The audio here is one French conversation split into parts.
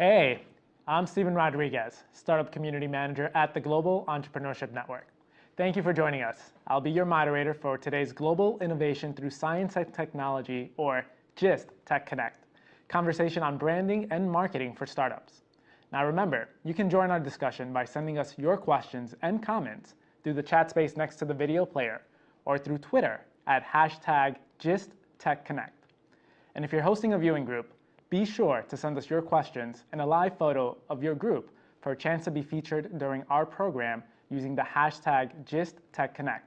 Hey, I'm Steven Rodriguez, Startup Community Manager at the Global Entrepreneurship Network. Thank you for joining us. I'll be your moderator for today's Global Innovation Through Science and Technology, or GIST Tech Connect, conversation on branding and marketing for startups. Now remember, you can join our discussion by sending us your questions and comments through the chat space next to the video player or through Twitter at hashtag GistTechConnect. And if you're hosting a viewing group, be sure to send us your questions and a live photo of your group for a chance to be featured during our program using the hashtag GistTechConnect.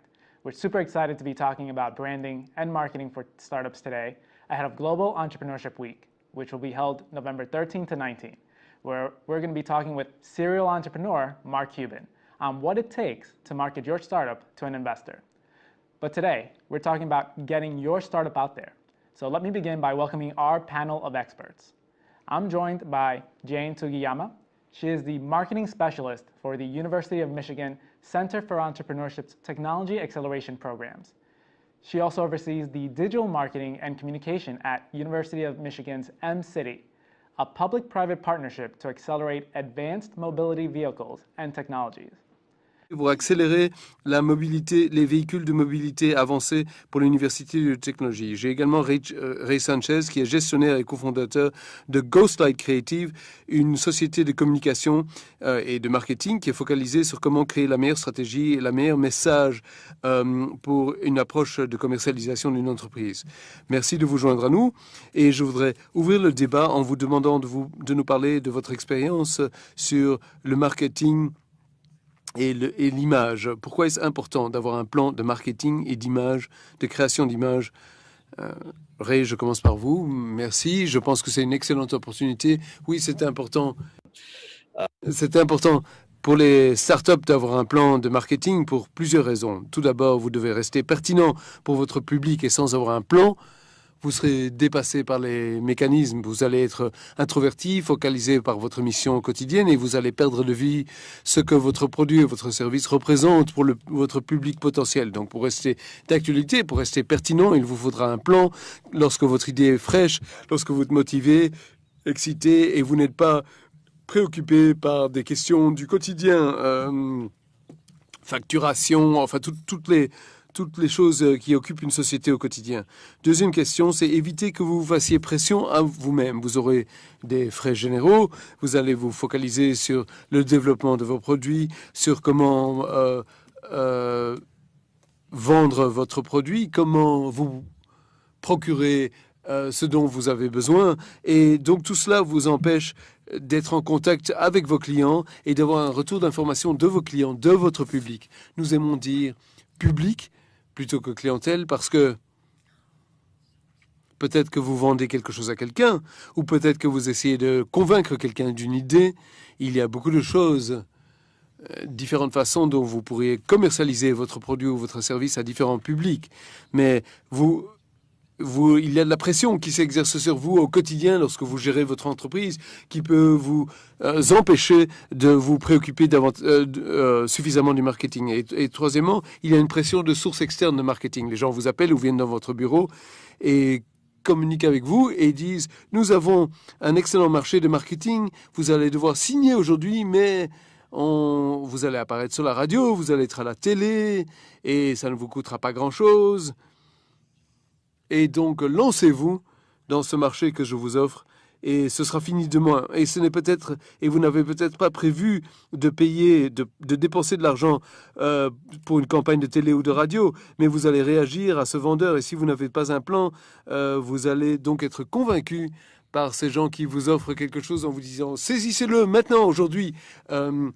We're super excited to be talking about branding and marketing for startups today ahead of Global Entrepreneurship Week, which will be held November 13 to 19, where we're going to be talking with serial entrepreneur Mark Cuban on what it takes to market your startup to an investor. But today, we're talking about getting your startup out there. So let me begin by welcoming our panel of experts. I'm joined by Jane Sugiyama. She is the marketing specialist for the University of Michigan Center for Entrepreneurship's Technology Acceleration Programs. She also oversees the digital marketing and communication at University of Michigan's M-City, a public-private partnership to accelerate advanced mobility vehicles and technologies. Pour accélérer la mobilité, les véhicules de mobilité avancés pour l'Université de technologie. J'ai également Ray, euh, Ray, Sanchez, qui est gestionnaire et cofondateur de Ghostlight Creative, une société de communication euh, et de marketing qui est focalisée sur comment créer la meilleure stratégie et la meilleure message euh, pour une approche de commercialisation d'une entreprise. Merci de vous joindre à nous et je voudrais ouvrir le débat en vous demandant de, vous, de nous parler de votre expérience sur le marketing et l'image. Pourquoi est-ce important d'avoir un plan de marketing et d'image, de création d'image euh, Ray, je commence par vous. Merci. Je pense que c'est une excellente opportunité. Oui, c'est important. C'est important pour les startups d'avoir un plan de marketing pour plusieurs raisons. Tout d'abord, vous devez rester pertinent pour votre public et sans avoir un plan, vous serez dépassé par les mécanismes, vous allez être introverti, focalisé par votre mission quotidienne et vous allez perdre de vue ce que votre produit et votre service représentent pour votre public potentiel. Donc pour rester d'actualité, pour rester pertinent, il vous faudra un plan lorsque votre idée est fraîche, lorsque vous êtes motivé, excité et vous n'êtes pas préoccupé par des questions du quotidien, euh, facturation, enfin tout, toutes les toutes les choses euh, qui occupent une société au quotidien. Deuxième question, c'est éviter que vous fassiez pression à vous-même. Vous aurez des frais généraux, vous allez vous focaliser sur le développement de vos produits, sur comment euh, euh, vendre votre produit, comment vous procurer ce dont vous avez besoin. Et donc tout cela vous empêche d'être en contact avec vos clients et d'avoir un retour d'information de vos clients, de votre public. Nous aimons dire public plutôt que clientèle parce que peut-être que vous vendez quelque chose à quelqu'un ou peut-être que vous essayez de convaincre quelqu'un d'une idée. Il y a beaucoup de choses, euh, différentes façons dont vous pourriez commercialiser votre produit ou votre service à différents publics. Mais vous il y a de la pression qui s'exerce sur vous au quotidien lorsque vous gérez votre entreprise, qui peut vous euh, empêcher de vous préoccuper euh, euh, suffisamment du marketing. Et, et, troisièmement, il y a une pression de sources externes de marketing. Les gens vous appellent ou viennent dans votre bureau et communiquent avec vous et disent nous avons un excellent marché de marketing, vous allez devoir signer aujourd'hui, mais on, vous allez apparaître sur la radio, vous allez être à la télé et ça ne vous coûtera pas grand-chose. Et donc, lancez-vous dans ce marché que je vous offre et ce sera fini demain. Et ce n'est peut-être, et vous n'avez peut-être pas prévu de payer, de, de dépenser de l'argent euh, pour une campagne de télé ou de radio, mais vous allez réagir à ce vendeur. Et si vous n'avez pas un plan, euh, vous allez donc être convaincu par ces gens qui vous offrent quelque chose en vous disant saisissez-le maintenant, aujourd'hui. Euh,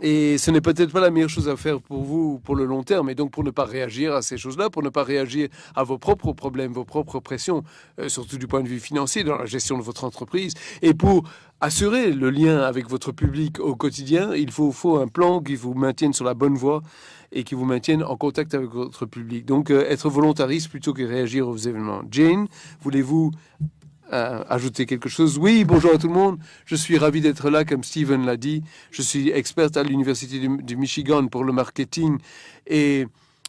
et ce n'est peut-être pas la meilleure chose à faire pour vous pour le long terme. Et donc, pour ne pas réagir à ces choses-là, pour ne pas réagir à vos propres problèmes, vos propres pressions, euh, surtout du point de vue financier, dans la gestion de votre entreprise, et pour assurer le lien avec votre public au quotidien, il faut, un plan qui vous maintienne sur la bonne voie et qui vous maintienne en contact avec votre public. Donc, euh, être volontariste plutôt que réagir aux événements. Jane, voulez-vous ajouter quelque chose Oui, bonjour à tout le monde. Je suis ravi d'être là, comme Steven l'a dit. Je suis experte à l'Université du, Michigan pour le marketing et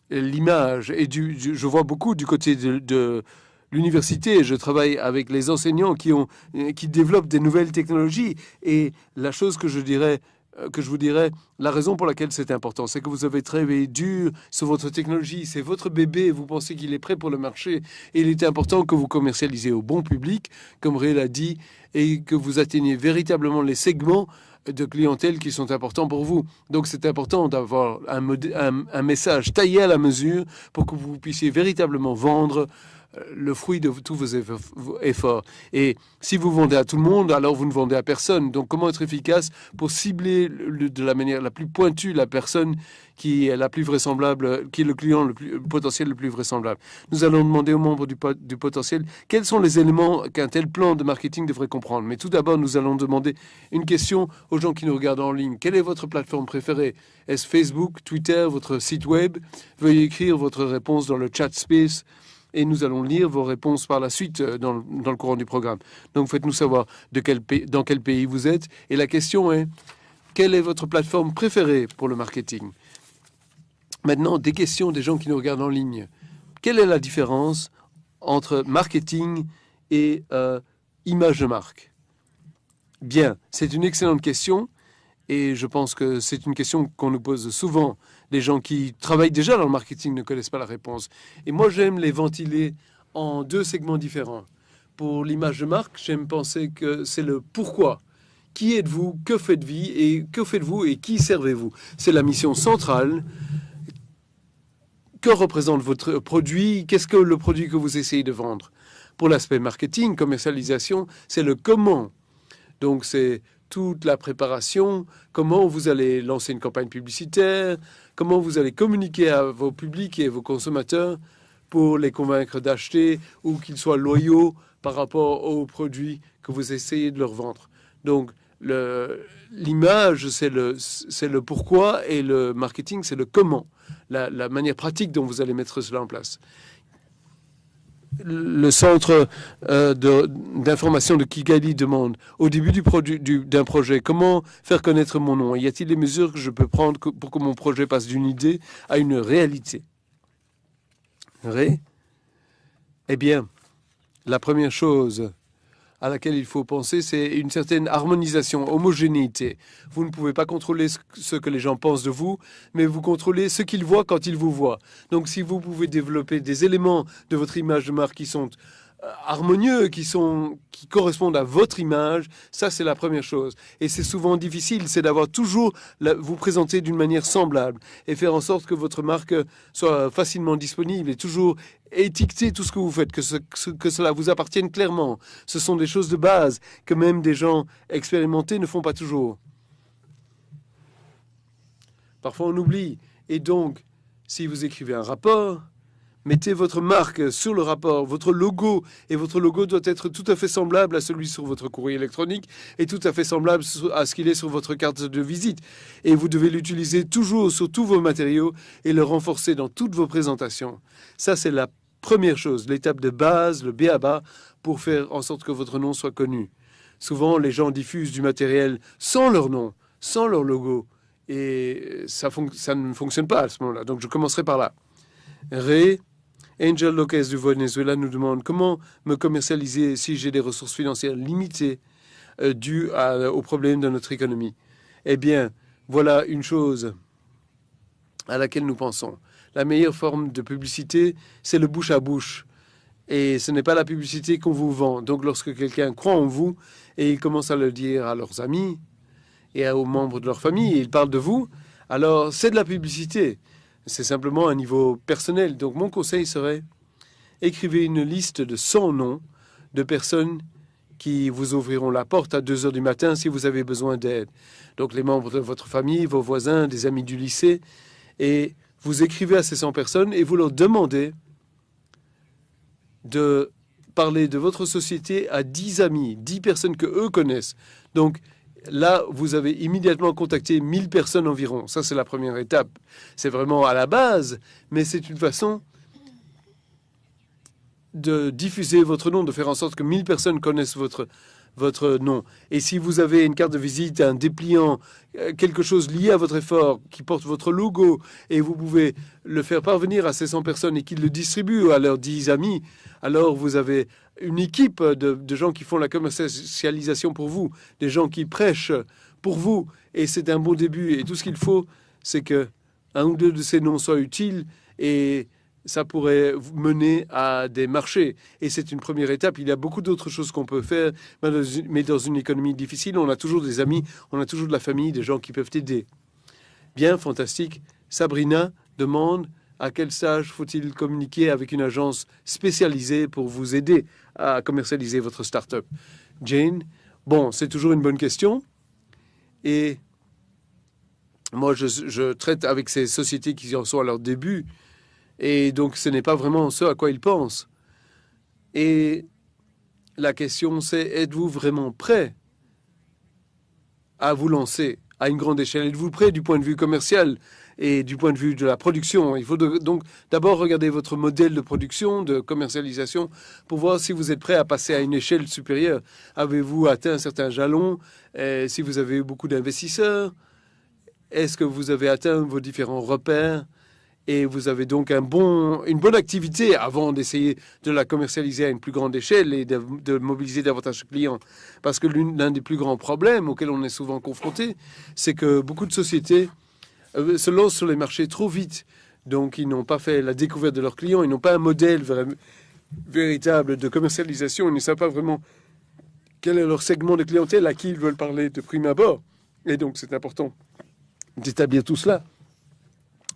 l'image. Et du, je vois beaucoup du côté de, l'université, je travaille avec les enseignants qui, ont, qui développent des nouvelles technologies. Et la chose que je dirais euh, que je vous dirais, la raison pour laquelle c'est important, c'est que vous avez travaillé dur sur votre technologie, c'est votre bébé, vous pensez qu'il est prêt pour le marché, et il est important que vous commercialisez au bon public, comme Ray l'a dit, et que vous atteignez véritablement les segments de clientèle qui sont importants pour vous. Donc c'est important d'avoir un, message taillé à la mesure pour que vous puissiez véritablement vendre le fruit de tous vos efforts. Et si vous vendez à tout le monde, alors vous ne vendez à personne. Donc comment être efficace pour cibler de la manière la plus pointue la personne qui est la plus vraisemblable, qui est le client le, plus, potentiel le plus vraisemblable? Nous allons demander aux membres du, du potentiel quels sont les éléments qu'un tel plan de marketing devrait comprendre. Mais tout d'abord, nous allons demander une question aux gens qui nous regardent en ligne. Quelle est votre plateforme préférée? Est-ce Facebook, Twitter, votre site web? Veuillez écrire votre réponse dans le chat space et nous allons lire vos réponses par la suite euh, dans, dans le courant du programme. Donc faites-nous savoir de quel pays, dans quel pays vous êtes. Et la question est, quelle est votre plateforme préférée pour le marketing? Maintenant, des questions des gens qui nous regardent en ligne. Quelle est la différence entre marketing et euh, image de marque? Bien, c'est une excellente question et je pense que c'est une question qu'on nous pose souvent les gens qui travaillent déjà dans le marketing ne connaissent pas la réponse. Et moi, j'aime les ventiler en deux segments différents. Pour l'image de marque, j'aime penser que c'est le pourquoi. Qui êtes-vous? Que faites-vous? Et que faites-vous? Et qui servez-vous? C'est la mission centrale. Que représente votre produit? Qu'est-ce que le produit que vous essayez de vendre? Pour l'aspect marketing, commercialisation, c'est le comment. Donc c'est toute la préparation, comment vous allez lancer une campagne publicitaire, comment vous allez communiquer à vos publics et vos consommateurs pour les convaincre d'acheter ou qu'ils soient loyaux par rapport aux produits que vous essayez de leur vendre. Donc, l'image, c'est le, le pourquoi et le marketing, c'est le comment, la, la manière pratique dont vous allez mettre cela en place le centre euh, d'information de, Kigali demande au début du d'un projet comment faire connaître mon nom? Y a-t-il des mesures que je peux prendre pour que mon projet passe d'une idée à une réalité? Ré? Eh bien, la première chose à laquelle il faut penser, c'est une certaine harmonisation, homogénéité. Vous ne pouvez pas contrôler ce que les gens pensent de vous, mais vous contrôlez ce qu'ils voient quand ils vous voient. Donc si vous pouvez développer des éléments de votre image de marque qui sont harmonieux, qui, sont, qui correspondent à votre image, ça c'est la première chose. Et c'est souvent difficile, c'est d'avoir toujours vous présenter d'une manière semblable et faire en sorte que votre marque soit facilement disponible et toujours étiqueter tout ce que vous faites, que, que cela vous appartienne clairement. Ce sont des choses de base que même des gens expérimentés ne font pas toujours. Parfois on oublie. Et donc, si vous écrivez un rapport, Mettez votre marque sur le rapport, votre logo, et votre logo doit être tout à fait semblable à celui sur votre courrier électronique et tout à fait semblable à ce qu'il est sur votre carte de visite. Et vous devez l'utiliser toujours sur tous vos matériaux et le renforcer dans toutes vos présentations. Ça, c'est la première chose, l'étape de base, le B.A.B.A. pour faire en sorte que votre nom soit connu. Souvent, les gens diffusent du matériel sans leur nom, sans leur logo, et ça, ça ne fonctionne pas à ce moment-là. Donc, je commencerai par là. Ré, Angel Lopez du Venezuela nous demande comment me commercialiser si j'ai des ressources financières limitées euh, dues aux problèmes de notre économie. Eh bien, voilà une chose à laquelle nous pensons. La meilleure forme de publicité, c'est le bouche à bouche. Et ce n'est pas la publicité qu'on vous vend. Donc lorsque quelqu'un croit en vous et il commence à le dire à leurs amis et aux membres de leur famille, et il parle de vous, alors c'est de la publicité. C'est simplement un niveau personnel. Donc mon conseil serait, écrivez une liste de 100 noms de personnes qui vous ouvriront la porte à 2 heures du matin si vous avez besoin d'aide. Donc les membres de votre famille, vos voisins, des amis du lycée. Et vous écrivez à ces 100 personnes et vous leur demandez de parler de votre société à 10 amis, 10 personnes que eux connaissent. Donc là, vous avez immédiatement contacté 1000 personnes environ. Ça, c'est la première étape. C'est vraiment à la base, mais c'est une façon de diffuser votre nom, de faire en sorte que 1000 personnes connaissent votre, votre nom. Et si vous avez une carte de visite, un dépliant, euh, quelque chose lié à votre effort qui porte votre logo et vous pouvez le faire parvenir à ces 100 personnes et qu'ils le distribuent à leurs 10 amis, alors vous avez une équipe de, de gens qui font la commercialisation pour vous, des gens qui prêchent pour vous. Et c'est un bon début. Et tout ce qu'il faut, c'est que un ou deux de ces noms soient utiles et ça pourrait mener à des marchés. Et c'est une première étape. Il y a beaucoup d'autres choses qu'on peut faire, mais dans une économie difficile, on a toujours des amis, on a toujours de la famille, des gens qui peuvent aider. Bien, fantastique. Sabrina demande à quel stage faut-il communiquer avec une agence spécialisée pour vous aider à commercialiser votre start-up? Jane, bon, c'est toujours une bonne question. Et moi, je, traite avec ces sociétés qui en sont à leur début et donc, ce n'est pas vraiment ce à quoi ils pensent. Et la question, c'est êtes-vous vraiment prêt à vous lancer à une grande échelle? Êtes-vous prêt du point de vue commercial et du point de vue de la production? Il faut donc d'abord regarder votre modèle de production, de commercialisation, pour voir si vous êtes prêt à passer à une échelle supérieure. Avez-vous atteint un certain jalon? Si vous avez eu beaucoup d'investisseurs Est-ce que vous avez atteint vos différents repères? Et vous avez donc une bonne activité avant d'essayer de la commercialiser à une plus grande échelle et de, mobiliser davantage de clients. Parce que l'un des plus grands problèmes auxquels on est souvent confronté, c'est que beaucoup de sociétés euh, se lancent sur les marchés trop vite. Donc ils n'ont pas fait la découverte de leurs clients, ils n'ont pas un modèle véritable de commercialisation, ils ne savent pas vraiment quel est leur segment de clientèle à qui ils veulent parler de prime abord. Et donc c'est important d'établir tout cela.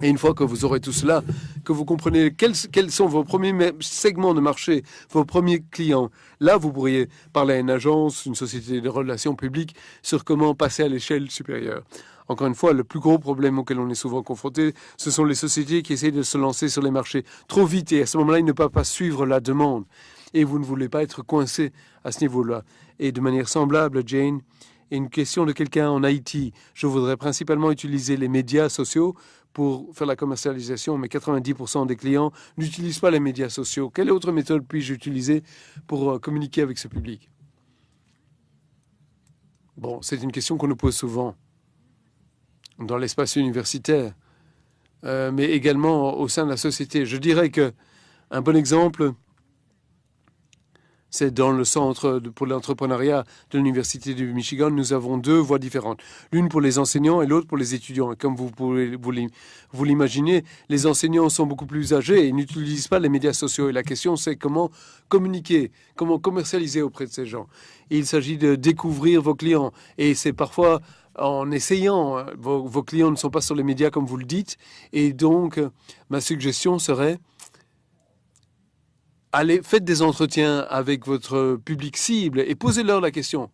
Et une fois que vous aurez tout cela, que vous comprenez quels, sont vos premiers segments de marché, vos premiers clients, là, vous pourriez parler à une agence, une société de relations publiques sur comment passer à l'échelle supérieure. Encore une fois, le plus gros problème auquel on est souvent confronté, ce sont les sociétés qui essayent de se lancer sur les marchés trop vite et à ce moment-là, ils ne peuvent pas suivre la demande. Et vous ne voulez pas être coincé à ce niveau-là. Et de manière semblable, Jane, une question de quelqu'un en Haïti, je voudrais principalement utiliser les médias sociaux pour faire la commercialisation, mais 90% des clients n'utilisent pas les médias sociaux. Quelle autre méthode puis-je utiliser pour euh, communiquer avec ce public? Bon, c'est une question qu'on nous pose souvent dans l'espace universitaire, euh, mais également au sein de la société. Je dirais que un bon exemple, c'est dans le centre pour l'entrepreneuriat de l'Université du Michigan. Nous avons deux voies différentes. L'une pour les enseignants et l'autre pour les étudiants. Et comme vous pouvez vous l'imaginer, les enseignants sont beaucoup plus âgés et n'utilisent pas les médias sociaux. Et la question, c'est comment communiquer, comment commercialiser auprès de ces gens. il s'agit de découvrir vos clients. Et c'est parfois en essayant, vos, vos clients ne sont pas sur les médias comme vous le dites. Et donc, ma suggestion serait allez, faites des entretiens avec votre public cible et posez-leur la question.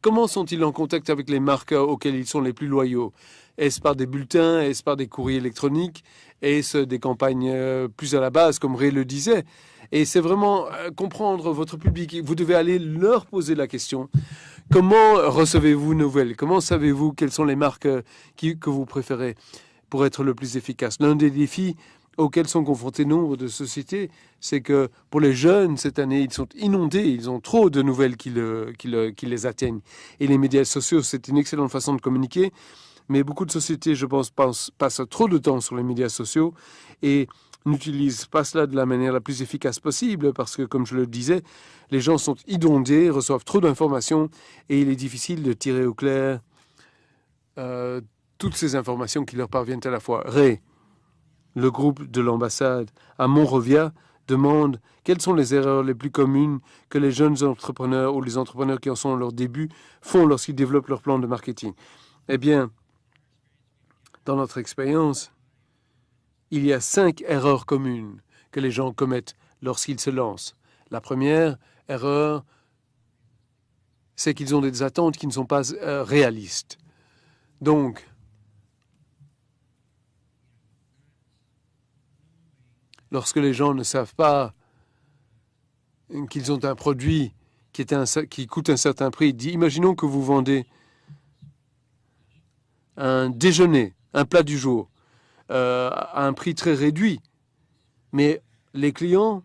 Comment sont-ils en contact avec les marques auxquelles ils sont les plus loyaux? Est-ce par des bulletins? Est-ce par des courriers électroniques? Est-ce des campagnes euh, plus à la base, comme Ray le disait? Et c'est vraiment euh, comprendre votre public. Vous devez aller leur poser la question. Comment recevez-vous nouvelles? Comment savez-vous quelles sont les marques euh, que vous préférez pour être le plus efficace? L'un des défis auxquels sont confrontés nombre de sociétés, c'est que pour les jeunes, cette année, ils sont inondés, ils ont trop de nouvelles qui, les atteignent. Et les médias sociaux, c'est une excellente façon de communiquer, mais beaucoup de sociétés, je pense, passent trop de temps sur les médias sociaux et n'utilisent pas cela de la manière la plus efficace possible parce que, comme je le disais, les gens sont inondés, reçoivent trop d'informations et il est difficile de tirer au clair euh, toutes ces informations qui leur parviennent à la fois. Ray, le groupe de l'ambassade à Monrovia demande quelles sont les erreurs les plus communes que les jeunes entrepreneurs ou les entrepreneurs qui en sont à leur début font lorsqu'ils développent leur plan de marketing. Eh bien, dans notre expérience, il y a cinq erreurs communes que les gens commettent lorsqu'ils se lancent. La première erreur, c'est qu'ils ont des attentes qui ne sont pas euh, réalistes. Donc, lorsque les gens ne savent pas qu'ils ont un produit qui, coûte un certain prix. Imaginons que vous vendez un déjeuner, un plat du jour, euh, à un prix très réduit. Mais les clients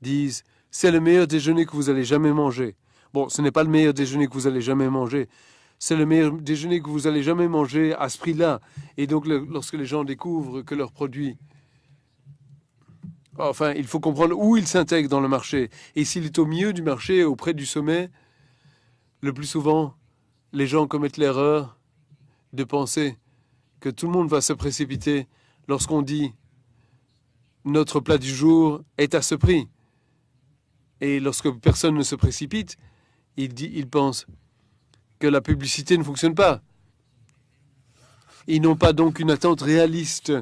disent, c'est le meilleur déjeuner que vous allez jamais manger. Bon, ce n'est pas le meilleur déjeuner que vous allez jamais manger. C'est le meilleur déjeuner que vous allez jamais manger à ce prix-là. Et donc, lorsque les gens découvrent que leurs produits Enfin, il faut comprendre où il s'intègre dans le marché. Et s'il est au milieu du marché, auprès du sommet, le plus souvent, les gens commettent l'erreur de penser que tout le monde va se précipiter lorsqu'on dit notre plat du jour est à ce prix. Et lorsque personne ne se précipite, il, dit, il pense que la publicité ne fonctionne pas. Ils n'ont pas donc une attente réaliste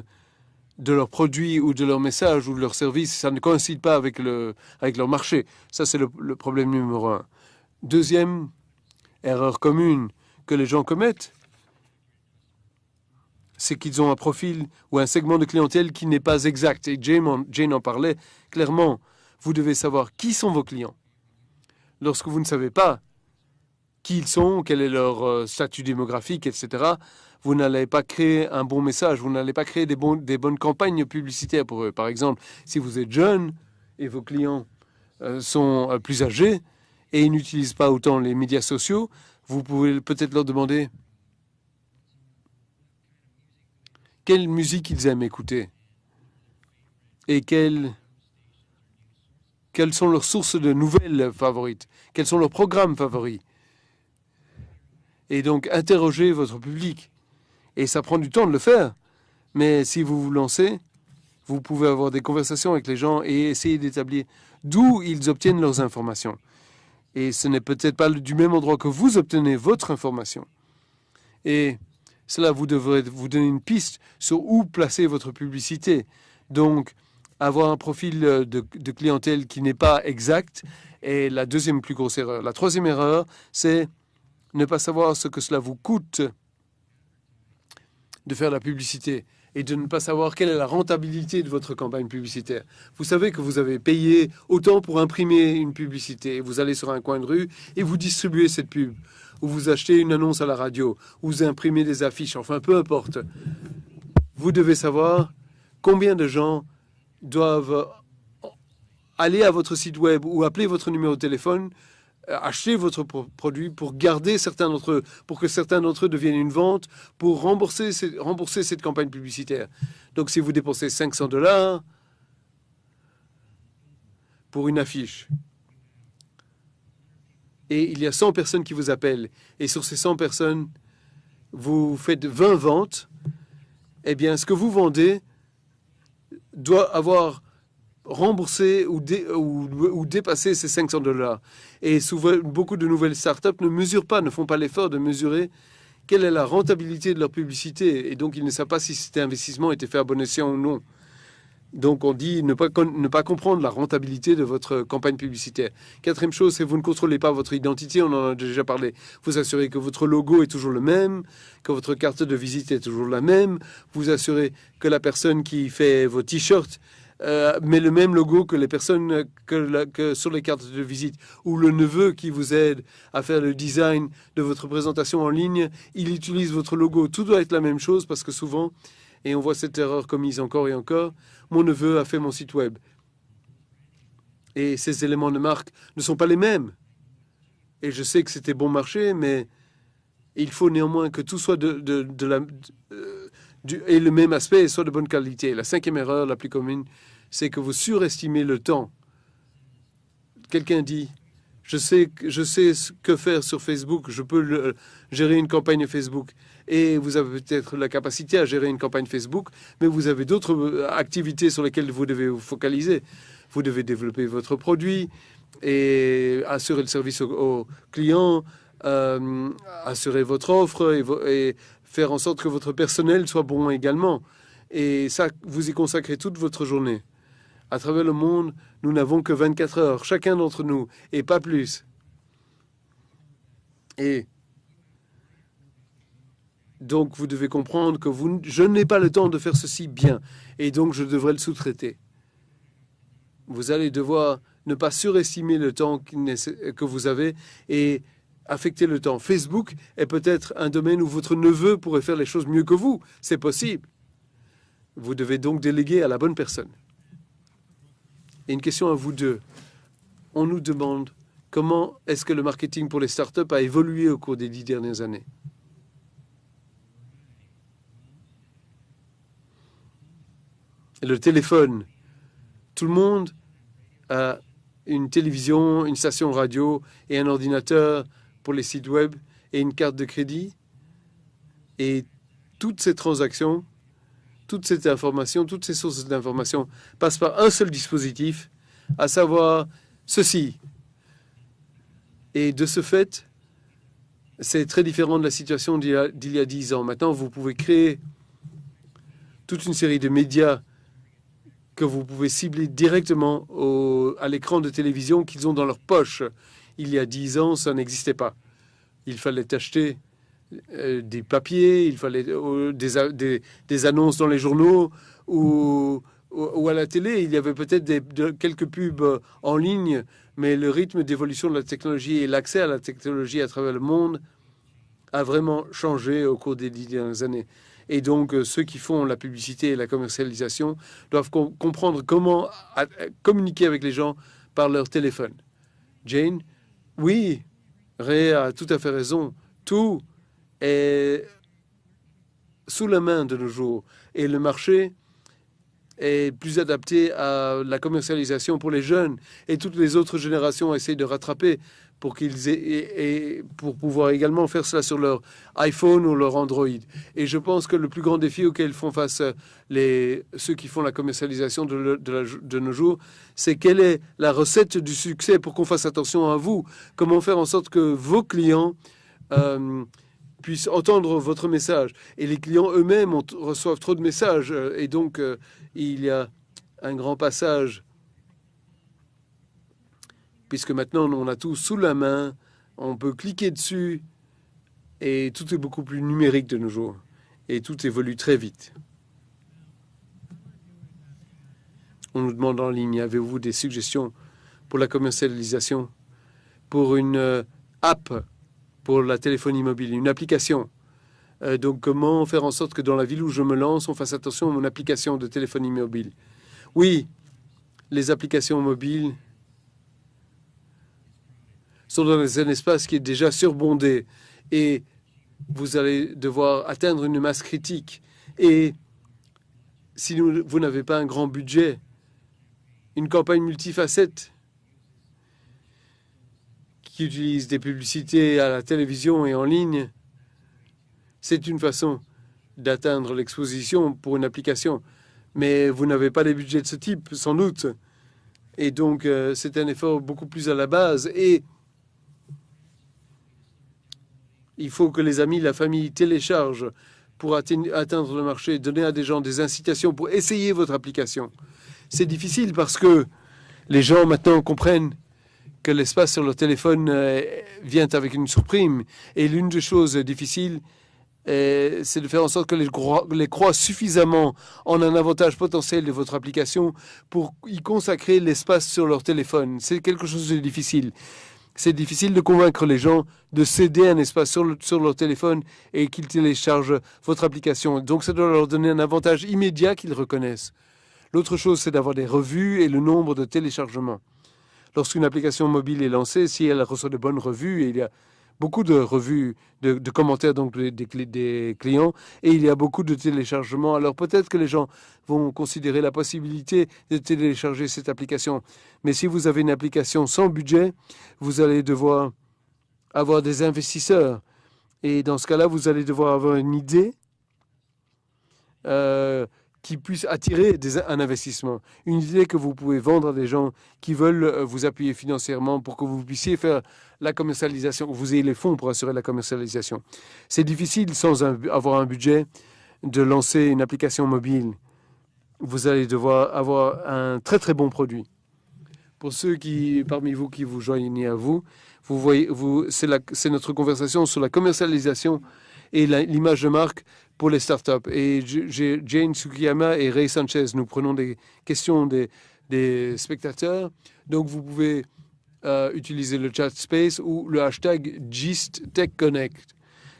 de leurs produits ou de leurs messages ou de leurs services, ça ne coïncide pas avec, le, avec leur marché. Ça, c'est le, problème numéro un. Deuxième erreur commune que les gens commettent, c'est qu'ils ont un profil ou un segment de clientèle qui n'est pas exact. Et Jane en, Jane en parlait clairement. Vous devez savoir qui sont vos clients. Lorsque vous ne savez pas qui ils sont, quel est leur euh, statut démographique, etc., vous n'allez pas créer un bon message, vous n'allez pas créer des, bonnes campagnes publicitaires pour eux. Par exemple, si vous êtes jeune et vos clients euh, sont euh, plus âgés et ils n'utilisent pas autant les médias sociaux, vous pouvez peut-être leur demander quelle musique ils aiment écouter et quelles, quelles sont leurs sources de nouvelles favorites, quels sont leurs programmes favoris. Et donc, interrogez votre public. Et ça prend du temps de le faire. Mais si vous vous lancez, vous pouvez avoir des conversations avec les gens et essayer d'établir d'où ils obtiennent leurs informations. Et ce n'est peut-être pas du même endroit que vous obtenez votre information. Et cela vous devrait vous donner une piste sur où placer votre publicité. Donc, avoir un profil de, de clientèle qui n'est pas exact est la deuxième plus grosse erreur. La troisième erreur, c'est ne pas savoir ce que cela vous coûte de faire la publicité et de ne pas savoir quelle est la rentabilité de votre campagne publicitaire. Vous savez que vous avez payé autant pour imprimer une publicité. Vous allez sur un coin de rue et vous distribuez cette pub. Ou vous achetez une annonce à la radio. Ou vous imprimez des affiches. Enfin, peu importe. Vous devez savoir combien de gens doivent aller à votre site web ou appeler votre numéro de téléphone acheter votre produit pour garder certains d'entre eux, pour que certains d'entre eux deviennent une vente, pour rembourser, rembourser cette campagne publicitaire. Donc si vous dépensez 500 dollars pour une affiche, et il y a 100 personnes qui vous appellent, et sur ces 100 personnes, vous faites 20 ventes, eh bien ce que vous vendez doit avoir rembourser ou, dé, ou, ou, dépasser ces 500 dollars. Et souvent, beaucoup de nouvelles startups ne mesurent pas, ne font pas l'effort de mesurer quelle est la rentabilité de leur publicité. Et donc, ils ne savent pas si cet investissement était fait à bon escient ou non. Donc, on dit ne pas, ne pas comprendre la rentabilité de votre campagne publicitaire. Quatrième chose, c'est vous ne contrôlez pas votre identité. On en a déjà parlé. Vous assurez que votre logo est toujours le même, que votre carte de visite est toujours la même. Vous assurez que la personne qui fait vos t-shirts euh, mais le même logo que les personnes que, la, sur les cartes de visite ou le neveu qui vous aide à faire le design de votre présentation en ligne, il utilise votre logo. Tout doit être la même chose parce que souvent, et on voit cette erreur commise encore et encore, mon neveu a fait mon site web. Et ces éléments de marque ne sont pas les mêmes. Et je sais que c'était bon marché, mais il faut néanmoins que tout soit de, de, de la... Euh, et le même aspect soit de bonne qualité. La cinquième erreur la plus commune, c'est que vous surestimez le temps. Quelqu'un dit, je sais, je sais ce que faire sur Facebook, je peux le, gérer une campagne Facebook. Et vous avez peut-être la capacité à gérer une campagne Facebook, mais vous avez d'autres euh, activités sur lesquelles vous devez vous focaliser. Vous devez développer votre produit et assurer le service aux, clients, euh, assurer votre offre et, et faire en sorte que votre personnel soit bon également. Et ça, vous y consacrez toute votre journée. À travers le monde, nous n'avons que 24 heures, chacun d'entre nous, et pas plus. Et donc, vous devez comprendre que je n'ai pas le temps de faire ceci bien, et donc je devrais le sous-traiter. Vous allez devoir ne pas surestimer le temps que vous avez et affecter le temps. Facebook est peut-être un domaine où votre neveu pourrait faire les choses mieux que vous. C'est possible. Vous devez donc déléguer à la bonne personne. Et une question à vous deux. On nous demande comment est-ce que le marketing pour les startups a évolué au cours des dix dernières années? Le téléphone, tout le monde a une télévision, une station radio et un ordinateur pour les sites web et une carte de crédit. Et toutes ces transactions, toute cette information, toutes ces sources d'information passent par un seul dispositif, à savoir ceci. Et de ce fait, c'est très différent de la situation d'il y a dix ans. Maintenant, vous pouvez créer toute une série de médias que vous pouvez cibler directement à l'écran de télévision qu'ils ont dans leur poche. Il y a dix ans, ça n'existait pas. Il fallait acheter euh, des papiers, il fallait euh, des, des, annonces dans les journaux ou, ou, à la télé. Il y avait peut-être quelques pubs en ligne, mais le rythme d'évolution de la technologie et l'accès à la technologie à travers le monde a vraiment changé au cours des dix dernières années. Et donc, euh, ceux qui font la publicité et la commercialisation doivent comprendre comment communiquer avec les gens par leur téléphone. Jane, oui, Ray a tout à fait raison. Tout est sous la main de nos jours. Et le marché est plus adapté à la commercialisation pour les jeunes. Et toutes les autres générations essayent de rattraper pour qu'ils et, pour pouvoir également faire cela sur leur iPhone ou leur Android. Et je pense que le plus grand défi auquel font face les, ceux qui font la commercialisation de, de, nos jours, c'est quelle est la recette du succès pour qu'on fasse attention à vous. Comment faire en sorte que vos clients euh, puissent entendre votre message. Et les clients eux-mêmes reçoivent trop de messages. Et donc, euh, il y a un grand passage puisque maintenant on a tout sous la main, on peut cliquer dessus et tout est beaucoup plus numérique de nos jours. Et tout évolue très vite. On nous demande en ligne, avez-vous des suggestions pour la commercialisation, pour une euh, app pour la téléphonie mobile, une application. Euh, donc, comment faire en sorte que dans la ville où je me lance, on fasse attention à mon application de téléphonie mobile? Oui, les applications mobiles sont dans un espace qui est déjà surbondé et vous allez devoir atteindre une masse critique. Et si vous n'avez pas un grand budget, une campagne multifacette qui utilise des publicités à la télévision et en ligne, c'est une façon d'atteindre l'exposition pour une application. Mais vous n'avez pas les budgets de ce type, sans doute. Et donc, euh, c'est un effort beaucoup plus à la base. Et Il faut que les amis, la famille téléchargent pour atteindre le marché, donner à des gens des incitations pour essayer votre application. C'est difficile parce que les gens maintenant comprennent que l'espace sur leur téléphone euh, vient avec une surprime. Et l'une des choses difficiles, euh, c'est de faire en sorte que les, les croient suffisamment en un avantage potentiel de votre application pour y consacrer l'espace sur leur téléphone. C'est quelque chose de difficile c'est difficile de convaincre les gens de céder un espace sur, leur téléphone et qu'ils téléchargent votre application. Donc ça doit leur donner un avantage immédiat qu'ils reconnaissent. L'autre chose, c'est d'avoir des revues et le nombre de téléchargements. Lorsqu'une application mobile est lancée, si elle reçoit de bonnes revues, et il y a beaucoup de revues, de, commentaires donc des, clients, et il y a beaucoup de téléchargements. Alors peut-être que les gens vont considérer la possibilité de télécharger cette application. Mais si vous avez une application sans budget, vous allez devoir avoir des investisseurs. Et dans ce cas-là, vous allez devoir avoir une idée euh, qui puisse attirer un investissement. Une idée que vous pouvez vendre à des gens qui veulent euh, vous appuyer financièrement pour que vous puissiez faire la commercialisation, vous ayez les fonds pour assurer la commercialisation. C'est difficile sans avoir un budget de lancer une application mobile. Vous allez devoir avoir un très très bon produit. Pour ceux qui, parmi vous qui vous joignez à vous, vous voyez, vous, c'est notre conversation sur la commercialisation et l'image de marque pour les startups. Et Jane Tsukiyama et Ray Sanchez, nous prenons des questions des, des spectateurs. Donc, vous pouvez euh, utiliser le chat space ou le hashtag GistTechConnect.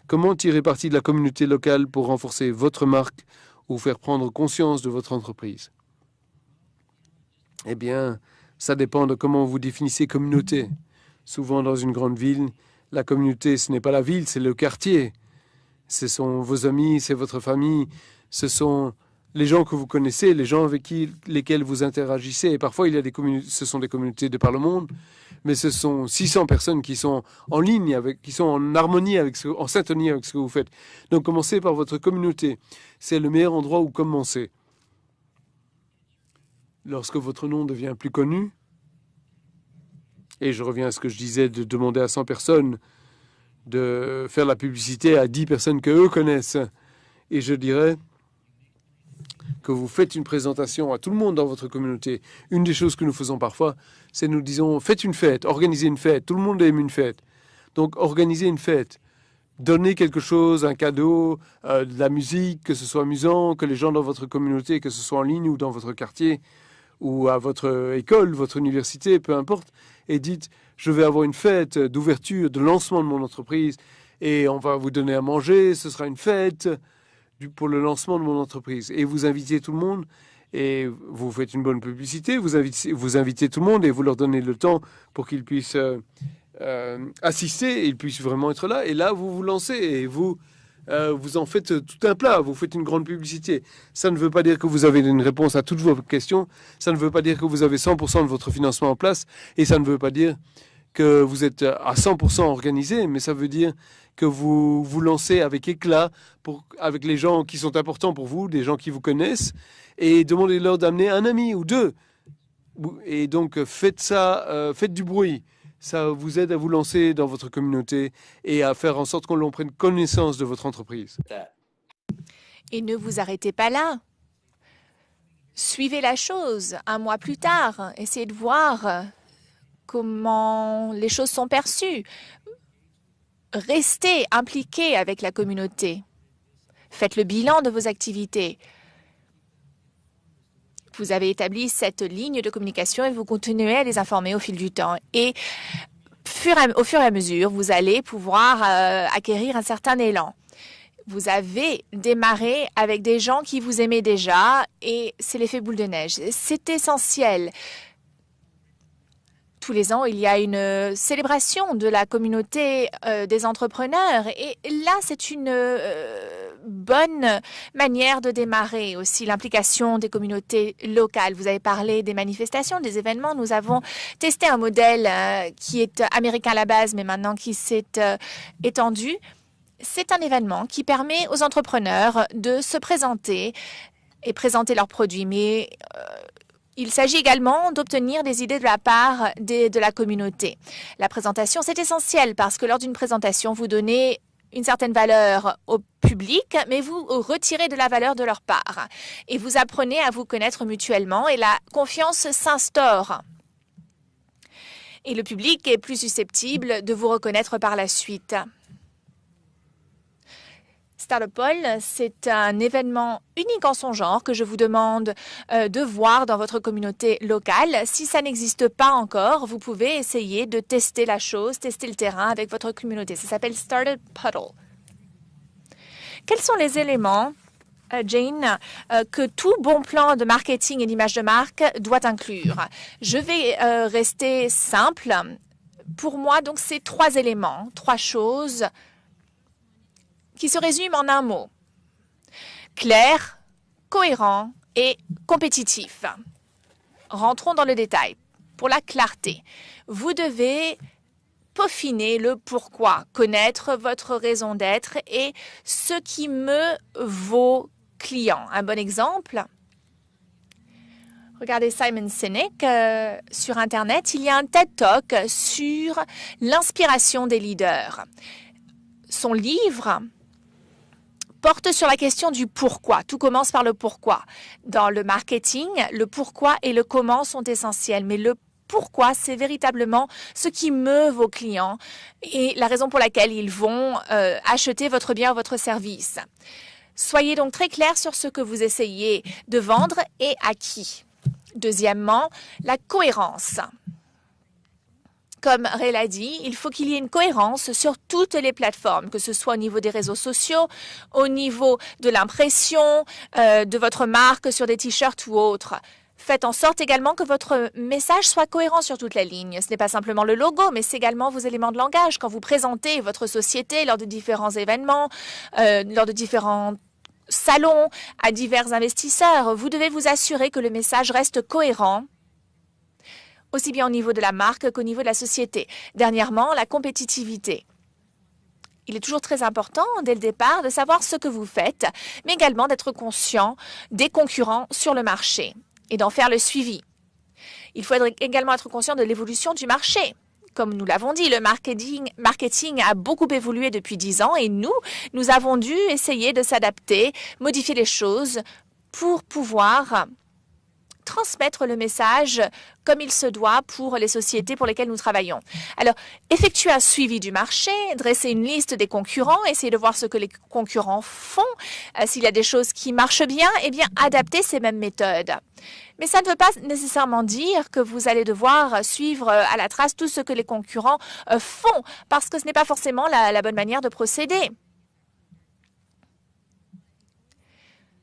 Comment tirer parti de la communauté locale pour renforcer votre marque ou faire prendre conscience de votre entreprise? Eh bien, ça dépend de comment vous définissez communauté. Souvent dans une grande ville, la communauté, ce n'est pas la ville, c'est le quartier. Ce sont vos amis, c'est votre famille, ce sont les gens que vous connaissez, les gens avec lesquels vous interagissez. Et parfois, il y a des ce sont des communautés de par le monde, mais ce sont 600 personnes qui sont en ligne, avec, qui sont en harmonie, avec ce, en syntonie avec ce que vous faites. Donc, commencez par votre communauté. C'est le meilleur endroit où commencer. Lorsque votre nom devient plus connu, et je reviens à ce que je disais de demander à 100 personnes de faire la publicité à 10 personnes que eux connaissent. Et je dirais que vous faites une présentation à tout le monde dans votre communauté. Une des choses que nous faisons parfois, c'est nous disons faites une fête, organisez une fête. Tout le monde aime une fête. Donc organisez une fête. Donnez quelque chose, un cadeau, euh, de la musique, que ce soit amusant, que les gens dans votre communauté, que ce soit en ligne ou dans votre quartier ou à votre école, votre université, peu importe, et dites je vais avoir une fête d'ouverture, de lancement de mon entreprise, et on va vous donner à manger, ce sera une fête pour le lancement de mon entreprise. Et vous invitez tout le monde, et vous faites une bonne publicité, vous invitez, vous tout le monde, et vous leur donnez le temps pour qu'ils puissent euh, euh, assister, et ils puissent vraiment être là, et là, vous vous lancez, et vous euh, vous en faites tout un plat, vous faites une grande publicité. Ça ne veut pas dire que vous avez une réponse à toutes vos questions, ça ne veut pas dire que vous avez 100% de votre financement en place, et ça ne veut pas dire que vous êtes à 100% organisé, mais ça veut dire que vous vous lancez avec éclat avec les gens qui sont importants pour vous, des gens qui vous connaissent, et demandez-leur d'amener un ami ou deux. Et donc faites ça, euh, faites du bruit ça vous aide à vous lancer dans votre communauté et à faire en sorte qu'on l'on prenne connaissance de votre entreprise. Et ne vous arrêtez pas là. Suivez la chose un mois plus tard. Essayez de voir comment les choses sont perçues. Restez impliqué avec la communauté. Faites le bilan de vos activités. Vous avez établi cette ligne de communication et vous continuez à les informer au fil du temps. Et au fur et à mesure, vous allez pouvoir euh, acquérir un certain élan. Vous avez démarré avec des gens qui vous aimaient déjà et c'est l'effet boule de neige. C'est essentiel tous les ans, il y a une célébration de la communauté euh, des entrepreneurs. Et là, c'est une euh, bonne manière de démarrer aussi l'implication des communautés locales. Vous avez parlé des manifestations, des événements. Nous avons testé un modèle euh, qui est américain à la base, mais maintenant qui s'est étendu. C'est un événement qui permet aux entrepreneurs de se présenter et présenter leurs produits. Mais il s'agit également d'obtenir des idées de la part de la communauté. La présentation, c'est essentiel parce que lors d'une présentation, vous donnez une certaine valeur au public, mais vous retirez de la valeur de leur part. Et vous apprenez à vous connaître mutuellement et la confiance s'instaure. Et le public est plus susceptible de vous reconnaître par la suite. Startupol, c'est un événement unique en son genre que je vous demande euh, de voir dans votre communauté locale. Si ça n'existe pas encore, vous pouvez essayer de tester la chose, tester le terrain avec votre communauté. Ça s'appelle Startup Puddle. Quels sont les éléments euh, Jane, euh, que tout bon plan de marketing et d'image de marque doit inclure? Je vais rester simple. Pour moi, donc, c'est trois éléments, trois choses qui se résume en un mot. Clair, cohérent et compétitif. Rentrons dans le détail. Pour la clarté, vous devez peaufiner le pourquoi, connaître votre raison d'être et ce qui meut vos clients. Un bon exemple, Regardez Simon Sinek euh, sur Internet. Il y a un TED Talk sur l'inspiration des leaders. Son livre porte sur la question du pourquoi. Tout commence par le pourquoi. Dans le marketing, le pourquoi et le comment sont essentiels, mais le pourquoi, c'est véritablement ce qui meut vos clients et la raison pour laquelle ils vont euh, acheter votre bien ou votre service. Soyez donc très clair sur ce que vous essayez de vendre et à qui. Deuxièmement, la cohérence. Comme Ray l'a dit, il faut qu'il y ait une cohérence sur toutes les plateformes, que ce soit au niveau des réseaux sociaux, au niveau de l'impression euh, de votre marque sur des t-shirts ou autres. Faites en sorte également que votre message soit cohérent sur toute la ligne. Ce n'est pas simplement le logo, mais c'est également vos éléments de langage. Quand vous présentez votre société lors de différents événements, euh, lors de différents salons, à divers investisseurs, vous devez vous assurer que le message reste cohérent aussi bien au niveau de la marque qu'au niveau de la société. Dernièrement, la compétitivité. Il est toujours très important, dès le départ, de savoir ce que vous faites, mais également d'être conscient des concurrents sur le marché et d'en faire le suivi. Il faut également être conscient de l'évolution du marché. Comme nous l'avons dit, le marketing, a beaucoup évolué depuis dix ans et nous, nous avons dû essayer de s'adapter, modifier les choses pour pouvoir transmettre le message comme il se doit pour les sociétés pour lesquelles nous travaillons. Alors, effectuer un suivi du marché, dresser une liste des concurrents, essayer de voir ce que les concurrents font. Euh, s'il y a des choses qui marchent bien, eh bien, adapter ces mêmes méthodes. Mais ça ne veut pas nécessairement dire que vous allez devoir suivre euh, à la trace tout ce que les concurrents euh, font, parce que ce n'est pas forcément la bonne manière de procéder.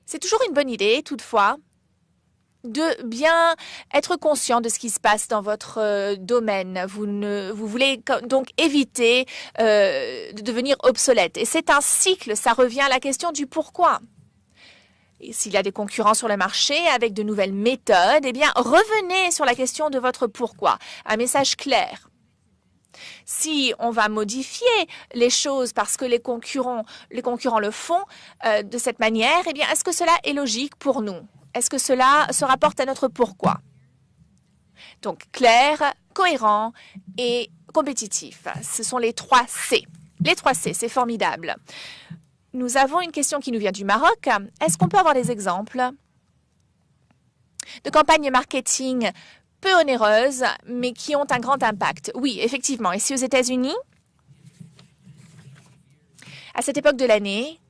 C'est toujours une bonne idée, toutefois, de bien être conscient de ce qui se passe dans votre euh, domaine. Vous, ne, vous voulez donc éviter euh, de devenir obsolète. Et c'est un cycle, ça revient à la question du pourquoi. S'il y a des concurrents sur le marché avec de nouvelles méthodes, eh bien, revenez sur la question de votre pourquoi. Un message clair. Si on va modifier les choses parce que les concurrents, le font euh, de cette manière, eh bien, est-ce que cela est logique pour nous? Est-ce que cela se rapporte à notre pourquoi? Donc, clair, cohérent et compétitif. Ce sont les trois C. Les trois C, c'est formidable. Nous avons une question qui nous vient du Maroc. Est-ce qu'on peut avoir des exemples de campagnes marketing peu onéreuses, mais qui ont un grand impact? Oui, effectivement. Ici aux États-Unis, à cette époque de l'année,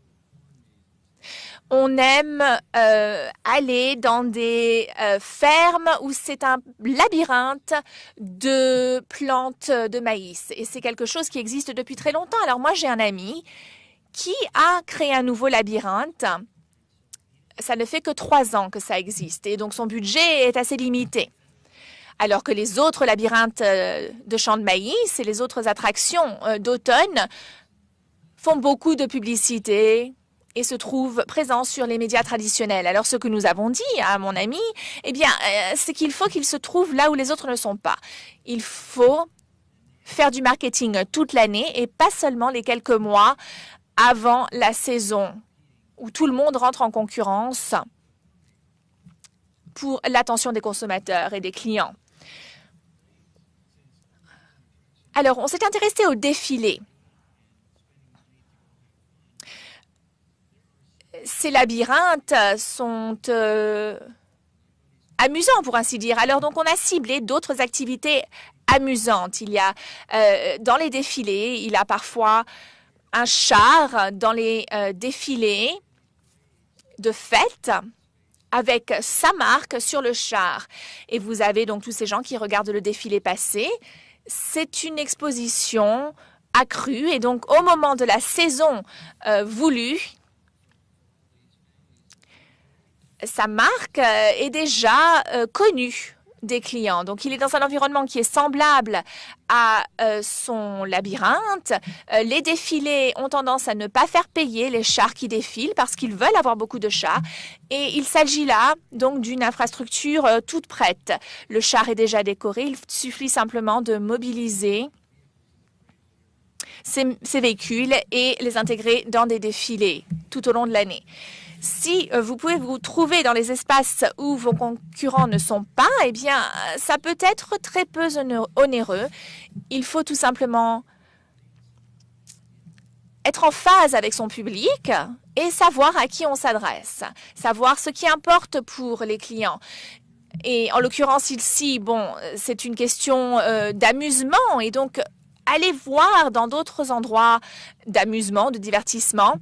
on aime euh, aller dans des euh, fermes où c'est un labyrinthe de plantes de maïs. Et c'est quelque chose qui existe depuis très longtemps. Alors moi, j'ai un ami qui a créé un nouveau labyrinthe. Ça ne fait que trois ans que ça existe. Et donc, son budget est assez limité. Alors que les autres labyrinthes euh, de champs de maïs et les autres attractions d'automne font beaucoup de publicité, et se trouve présent sur les médias traditionnels. Alors, ce que nous avons dit à mon ami, eh bien, euh, c'est qu'il faut qu'il se trouve là où les autres ne sont pas. Il faut faire du marketing toute l'année et pas seulement les quelques mois avant la saison où tout le monde rentre en concurrence pour l'attention des consommateurs et des clients. Alors, on s'est intéressé au défilé. Ces labyrinthes sont euh, amusants, pour ainsi dire. Alors, donc, on a ciblé d'autres activités amusantes. Il y a, euh, dans les défilés, il y a parfois un char dans les euh, défilés de fête avec sa marque sur le char. Et vous avez donc tous ces gens qui regardent le défilé passer. C'est une exposition accrue et donc au moment de la saison voulue, sa marque euh, est déjà euh, connue des clients. Donc, il est dans un environnement qui est semblable à euh, son labyrinthe. les défilés ont tendance à ne pas faire payer les chars qui défilent parce qu'ils veulent avoir beaucoup de chars. Et il s'agit là donc d'une infrastructure toute prête. Le char est déjà décoré. Il suffit simplement de mobiliser ces véhicules et les intégrer dans des défilés tout au long de l'année. Si euh, vous pouvez vous trouver dans les espaces où vos concurrents ne sont pas, eh bien, ça peut être très peu onéreux. Il faut tout simplement être en phase avec son public et savoir à qui on s'adresse, savoir ce qui importe pour les clients. Et en l'occurrence ici, bon, c'est une question euh, d'amusement et donc allez voir dans d'autres endroits d'amusement, de divertissement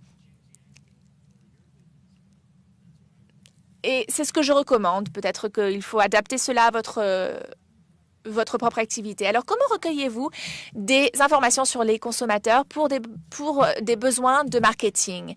Et c'est ce que je recommande. Peut-être qu'il faut adapter cela à votre, euh, propre activité. Alors, comment recueillez-vous des informations sur les consommateurs pour des, pour des besoins de marketing?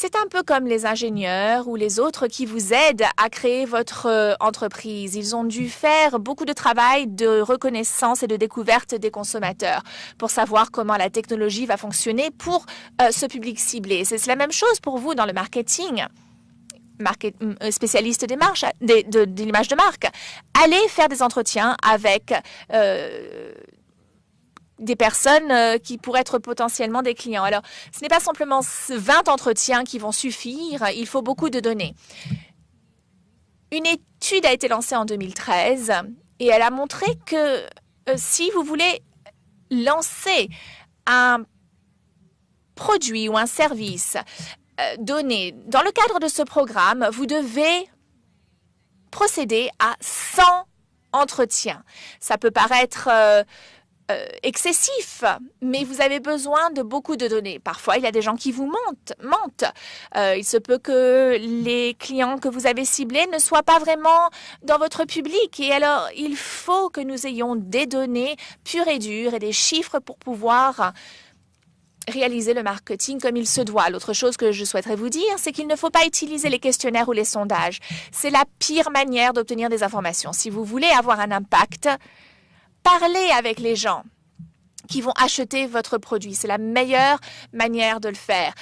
C'est un peu comme les ingénieurs ou les autres qui vous aident à créer votre euh, entreprise. Ils ont dû faire beaucoup de travail de reconnaissance et de découverte des consommateurs pour savoir comment la technologie va fonctionner pour euh, ce public ciblé. C'est la même chose pour vous dans le marketing. Euh, spécialiste des marches, de, l'image de marque. Allez faire des entretiens avec des personnes euh, qui pourraient être potentiellement des clients. Alors, ce n'est pas simplement 20 entretiens qui vont suffire, il faut beaucoup de données. Une étude a été lancée en 2013 et elle a montré que euh, si vous voulez lancer un produit ou un service euh, donné dans le cadre de ce programme, vous devez procéder à 100 entretiens. Ça peut paraître... Euh, excessif, mais vous avez besoin de beaucoup de données. Parfois, il y a des gens qui vous mentent. mentent. Euh, il se peut que les clients que vous avez ciblés ne soient pas vraiment dans votre public. Et alors, il faut que nous ayons des données pures et dures et des chiffres pour pouvoir réaliser le marketing comme il se doit. L'autre chose que je souhaiterais vous dire, c'est qu'il ne faut pas utiliser les questionnaires ou les sondages. C'est la pire manière d'obtenir des informations. Si vous voulez avoir un impact, parlez avec les gens qui vont acheter votre produit. C'est la meilleure manière de le faire.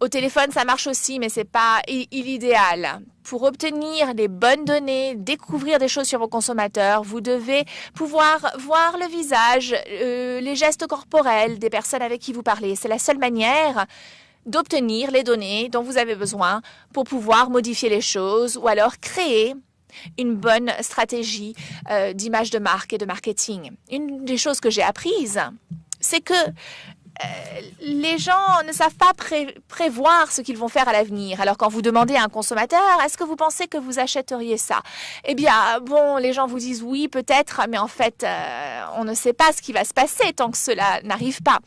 Au téléphone, ça marche aussi, mais c'est pas l'idéal. Pour obtenir les bonnes données, découvrir des choses sur vos consommateurs, vous devez pouvoir voir le visage, euh, les gestes corporels des personnes avec qui vous parlez. C'est la seule manière d'obtenir les données dont vous avez besoin pour pouvoir modifier les choses ou alors créer une bonne stratégie euh, d'image de marque et de marketing. Une des choses que j'ai apprises, c'est que euh, les gens ne savent pas prévoir ce qu'ils vont faire à l'avenir. Alors quand vous demandez à un consommateur, est-ce que vous pensez que vous achèteriez ça? Eh bien, bon, les gens vous disent oui, peut-être, mais en fait, euh, on ne sait pas ce qui va se passer tant que cela n'arrive pas.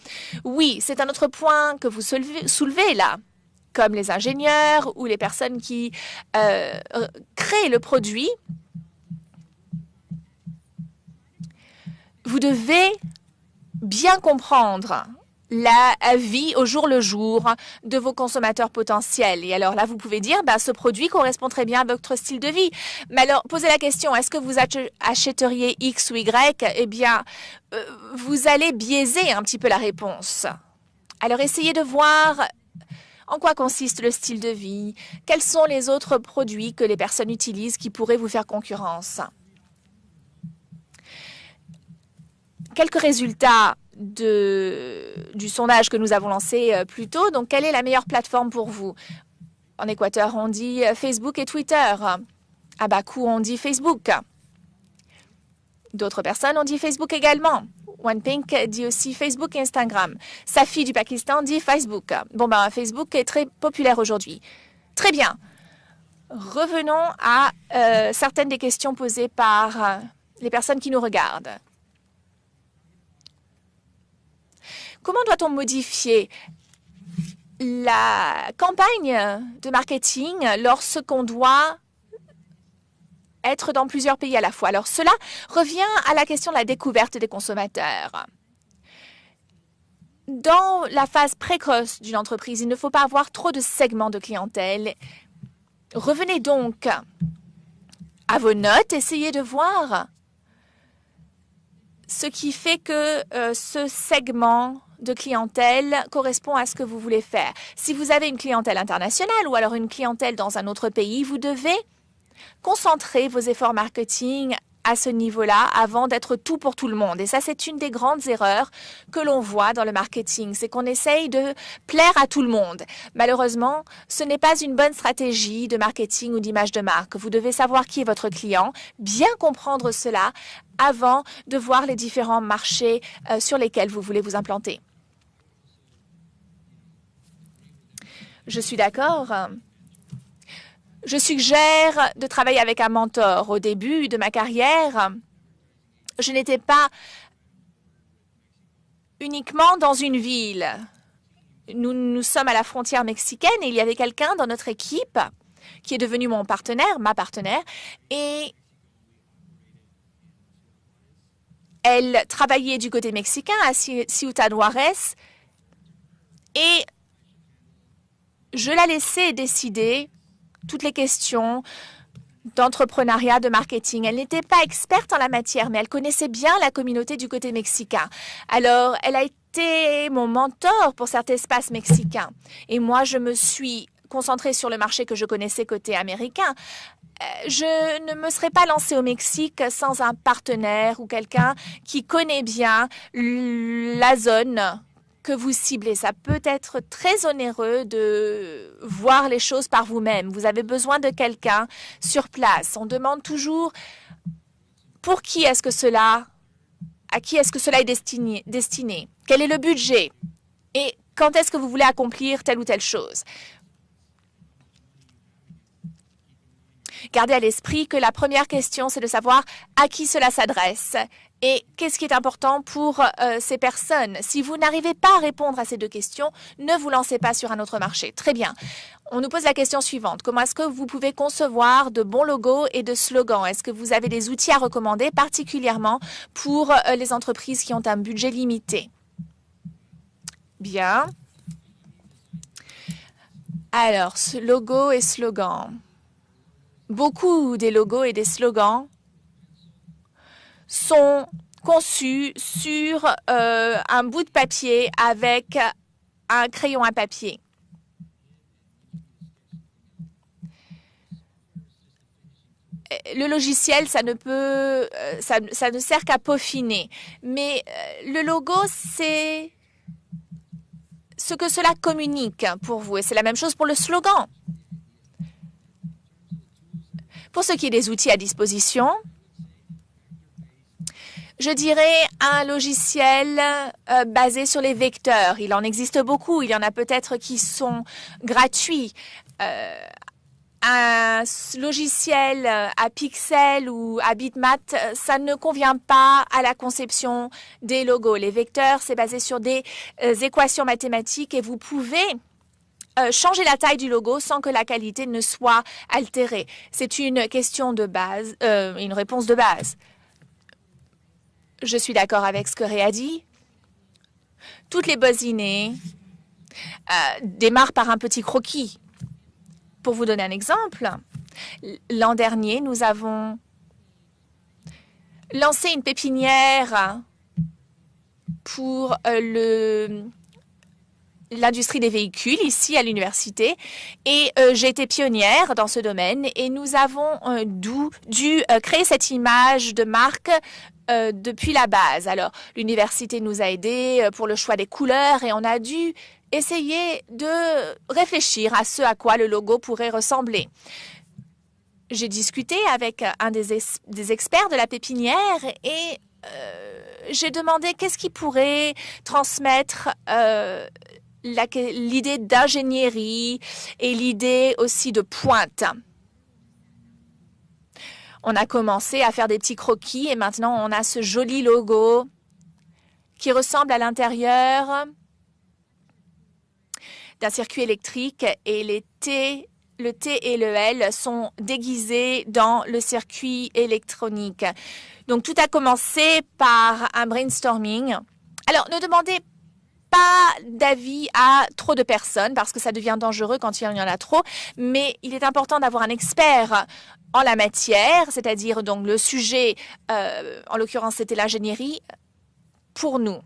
Oui, c'est un autre point que vous soulevez là comme les ingénieurs ou les personnes qui euh, créent le produit, vous devez bien comprendre la vie au jour le jour de vos consommateurs potentiels. Et alors là, vous pouvez dire, bah, ce produit correspond très bien à votre style de vie. Mais alors, posez la question, est-ce que vous achèteriez X ou Y? Eh bien, euh, vous allez biaiser un petit peu la réponse. Alors, essayez de voir en quoi consiste le style de vie? Quels sont les autres produits que les personnes utilisent qui pourraient vous faire concurrence? Quelques résultats du sondage que nous avons lancé euh, plus tôt. Donc, quelle est la meilleure plateforme pour vous? En Équateur, on dit euh, Facebook et Twitter. À Bakou, on dit Facebook. D'autres personnes ont dit Facebook également. OnePink dit aussi Facebook et Instagram. Safi du Pakistan dit Facebook. Bon, ben, Facebook est très populaire aujourd'hui. Très bien. Revenons à euh, certaines des questions posées par euh, les personnes qui nous regardent. Comment doit-on modifier la campagne de marketing lorsqu'on doit être dans plusieurs pays à la fois. Alors cela revient à la question de la découverte des consommateurs. Dans la phase précoce d'une entreprise, il ne faut pas avoir trop de segments de clientèle. Revenez donc à vos notes, essayez de voir ce qui fait que euh, ce segment de clientèle correspond à ce que vous voulez faire. Si vous avez une clientèle internationale ou alors une clientèle dans un autre pays, vous devez Concentrez vos efforts marketing à ce niveau-là avant d'être tout pour tout le monde. Et ça, c'est une des grandes erreurs que l'on voit dans le marketing, c'est qu'on essaye de plaire à tout le monde. Malheureusement, ce n'est pas une bonne stratégie de marketing ou d'image de marque. Vous devez savoir qui est votre client, bien comprendre cela avant de voir les différents marchés euh, sur lesquels vous voulez vous implanter. Je suis d'accord. Je suggère de travailler avec un mentor. Au début de ma carrière, je n'étais pas uniquement dans une ville. Nous, nous sommes à la frontière mexicaine et il y avait quelqu'un dans notre équipe qui est devenu mon partenaire, ma partenaire, et elle travaillait du côté mexicain à Ciudad Juarez et je la laissais décider toutes les questions d'entrepreneuriat, de marketing. Elle n'était pas experte en la matière, mais elle connaissait bien la communauté du côté mexicain. Alors, elle a été mon mentor pour cet espace mexicain. Et moi, je me suis concentrée sur le marché que je connaissais côté américain. Euh, je ne me serais pas lancée au Mexique sans un partenaire ou quelqu'un qui connaît bien la zone que vous ciblez. Ça peut être très onéreux de voir les choses par vous-même. Vous avez besoin de quelqu'un sur place. On demande toujours pour qui est-ce que cela, à qui est-ce que cela est destiné, destiné? Quel est le budget? Et quand est-ce que vous voulez accomplir telle ou telle chose? Gardez à l'esprit que la première question, c'est de savoir à qui cela s'adresse et qu'est-ce qui est important pour euh, ces personnes? Si vous n'arrivez pas à répondre à ces deux questions, ne vous lancez pas sur un autre marché. Très bien. On nous pose la question suivante. Comment est-ce que vous pouvez concevoir de bons logos et de slogans? Est-ce que vous avez des outils à recommander, particulièrement pour euh, les entreprises qui ont un budget limité? Bien. Alors, logo et slogan beaucoup des logos et des slogans sont conçus sur euh, un bout de papier avec un crayon à papier. le logiciel, ça ne euh, sert qu'à peaufiner. Mais euh, le logo, c'est ce que cela communique pour vous. Et c'est la même chose pour le slogan. Pour ce qui est des outils à disposition, je dirais un logiciel euh, basé sur les vecteurs. Il en existe beaucoup. Il y en a peut-être qui sont gratuits. Euh, un logiciel à pixels ou à bitmap, ça ne convient pas à la conception des logos. Les vecteurs, c'est basé sur des euh, équations mathématiques et vous pouvez euh, changer la taille du logo sans que la qualité ne soit altérée. C'est une question de base, euh, une réponse de base. Je suis d'accord avec ce que Ré a dit. Toutes les bosinées euh, démarrent par un petit croquis. Pour vous donner un exemple, l'an dernier, nous avons lancé une pépinière pour le l'industrie des véhicules ici à l'université et euh, j'ai été pionnière dans ce domaine et nous avons euh, dû euh, créer cette image de marque depuis la base. Alors l'université nous a aidés pour le choix des couleurs et on a dû essayer de réfléchir à ce à quoi le logo pourrait ressembler. J'ai discuté avec un des, experts de la pépinière et j'ai demandé qu'est-ce qui pourrait transmettre l'idée d'ingénierie et l'idée aussi de pointe. On a commencé à faire des petits croquis et maintenant on a ce joli logo qui ressemble à l'intérieur d'un circuit électrique et les T, le T et le L sont déguisés dans le circuit électronique. Donc tout a commencé par un brainstorming. Alors ne demandez pas d'avis à trop de personnes parce que ça devient dangereux quand il y en a trop, mais il est important d'avoir un expert en la matière, c'est-à-dire donc le sujet, euh, en l'occurrence c'était l'ingénierie, pour nous.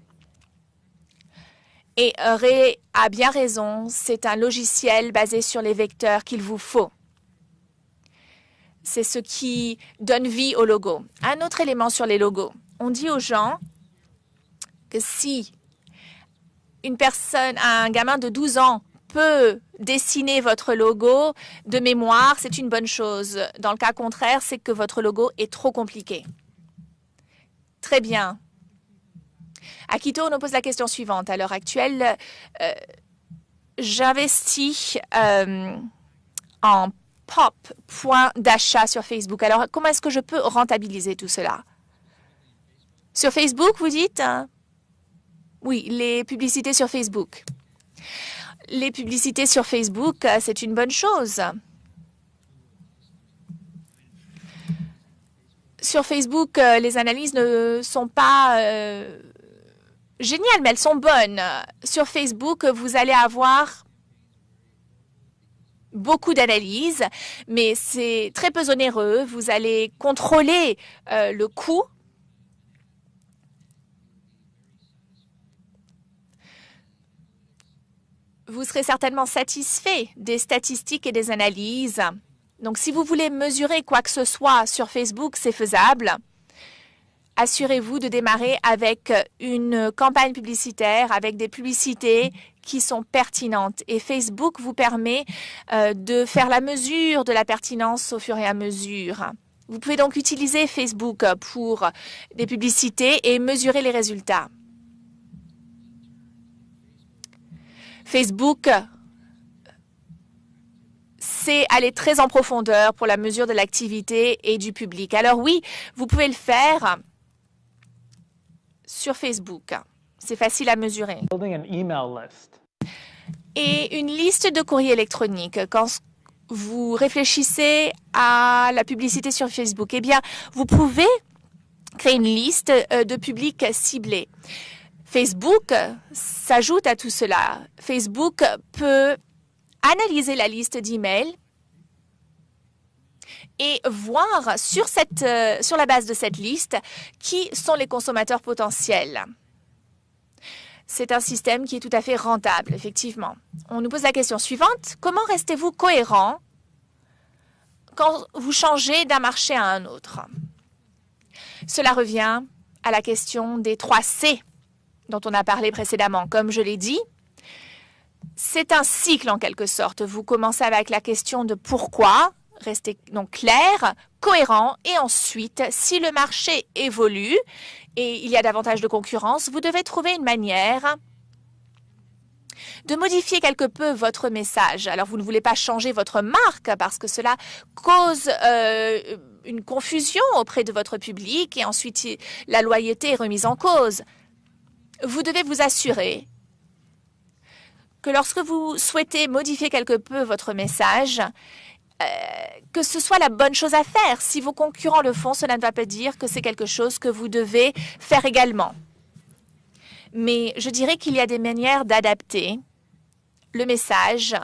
Et Ray a bien raison, c'est un logiciel basé sur les vecteurs qu'il vous faut. C'est ce qui donne vie au logo. Un autre élément sur les logos. On dit aux gens que si une personne, un gamin de 12 ans peut dessiner votre logo de mémoire, c'est une bonne chose. Dans le cas contraire, c'est que votre logo est trop compliqué. Très bien. À Quito, on nous pose la question suivante. À l'heure actuelle, euh, j'investis euh, en pop point d'achat sur Facebook. Alors, comment est-ce que je peux rentabiliser tout cela? Sur Facebook, vous dites? Oui, les publicités sur Facebook. Les publicités sur Facebook, euh, c'est une bonne chose. Sur Facebook, euh, les analyses ne sont pas euh, géniales, mais elles sont bonnes. Sur Facebook, vous allez avoir beaucoup d'analyses, mais c'est très peu onéreux. Vous allez contrôler le coût. Vous serez certainement satisfait des statistiques et des analyses. Donc, si vous voulez mesurer quoi que ce soit sur Facebook, c'est faisable. Assurez-vous de démarrer avec une campagne publicitaire, avec des publicités qui sont pertinentes. Et Facebook vous permet euh, de faire la mesure de la pertinence au fur et à mesure. Vous pouvez donc utiliser Facebook pour des publicités et mesurer les résultats. Facebook c'est aller très en profondeur pour la mesure de l'activité et du public. Alors oui, vous pouvez le faire sur Facebook. C'est facile à mesurer. Et une liste de courriers électroniques. Quand vous réfléchissez à la publicité sur Facebook, eh bien, vous pouvez créer une liste euh, de publics ciblés. Facebook s'ajoute à tout cela. Facebook peut analyser la liste d'emails et voir euh, sur la base de cette liste qui sont les consommateurs potentiels. C'est un système qui est tout à fait rentable, effectivement. On nous pose la question suivante. Comment restez-vous cohérent quand vous changez d'un marché à un autre? Cela revient à la question des trois C dont on a parlé précédemment. Comme je l'ai dit, c'est un cycle en quelque sorte. Vous commencez avec la question de pourquoi, restez donc clair, cohérent, et ensuite, si le marché évolue et il y a davantage de concurrence, vous devez trouver une manière de modifier quelque peu votre message. Alors, vous ne voulez pas changer votre marque parce que cela cause euh, une confusion auprès de votre public et ensuite la loyauté est remise en cause. Vous devez vous assurer que lorsque vous souhaitez modifier quelque peu votre message, euh, que ce soit la bonne chose à faire. Si vos concurrents le font, cela ne va pas dire que c'est quelque chose que vous devez faire également. Mais je dirais qu'il y a des manières d'adapter le message.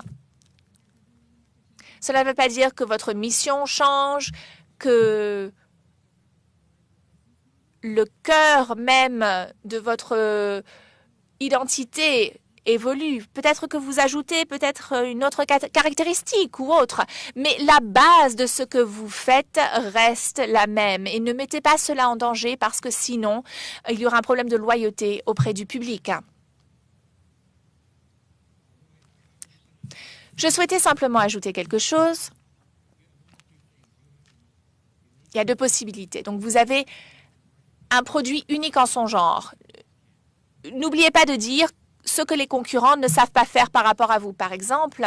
Cela ne veut pas dire que votre mission change, que le cœur même de votre identité évolue. Peut-être que vous ajoutez peut-être une autre caractéristique ou autre, mais la base de ce que vous faites reste la même. Et ne mettez pas cela en danger parce que sinon, il y aura un problème de loyauté auprès du public. Je souhaitais simplement ajouter quelque chose. Il y a deux possibilités. Donc, vous avez un produit unique en son genre. N'oubliez pas de dire ce que les concurrents ne savent pas faire par rapport à vous. Par exemple,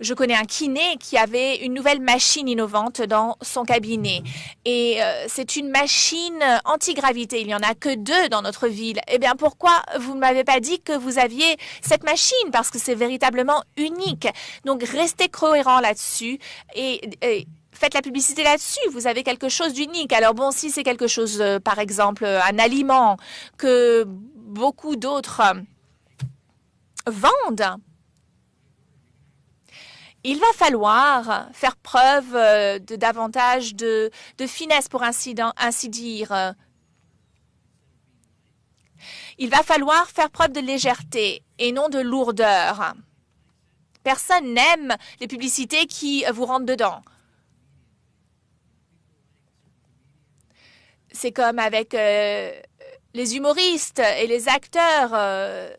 je connais un kiné qui avait une nouvelle machine innovante dans son cabinet. Et euh, c'est une machine antigravité. Il n'y en a que deux dans notre ville. Eh bien, pourquoi vous ne m'avez pas dit que vous aviez cette machine? Parce que c'est véritablement unique. Donc, restez cohérent là-dessus et, faites la publicité là-dessus. Vous avez quelque chose d'unique. Alors bon, si c'est quelque chose, euh, par exemple, un aliment que beaucoup d'autres vendent, il va falloir faire preuve euh, de davantage de, finesse, pour ainsi, ainsi dire. Il va falloir faire preuve de légèreté et non de lourdeur. Personne n'aime les publicités qui vous rentrent dedans. C'est comme avec euh, les humoristes et les acteurs. Euh,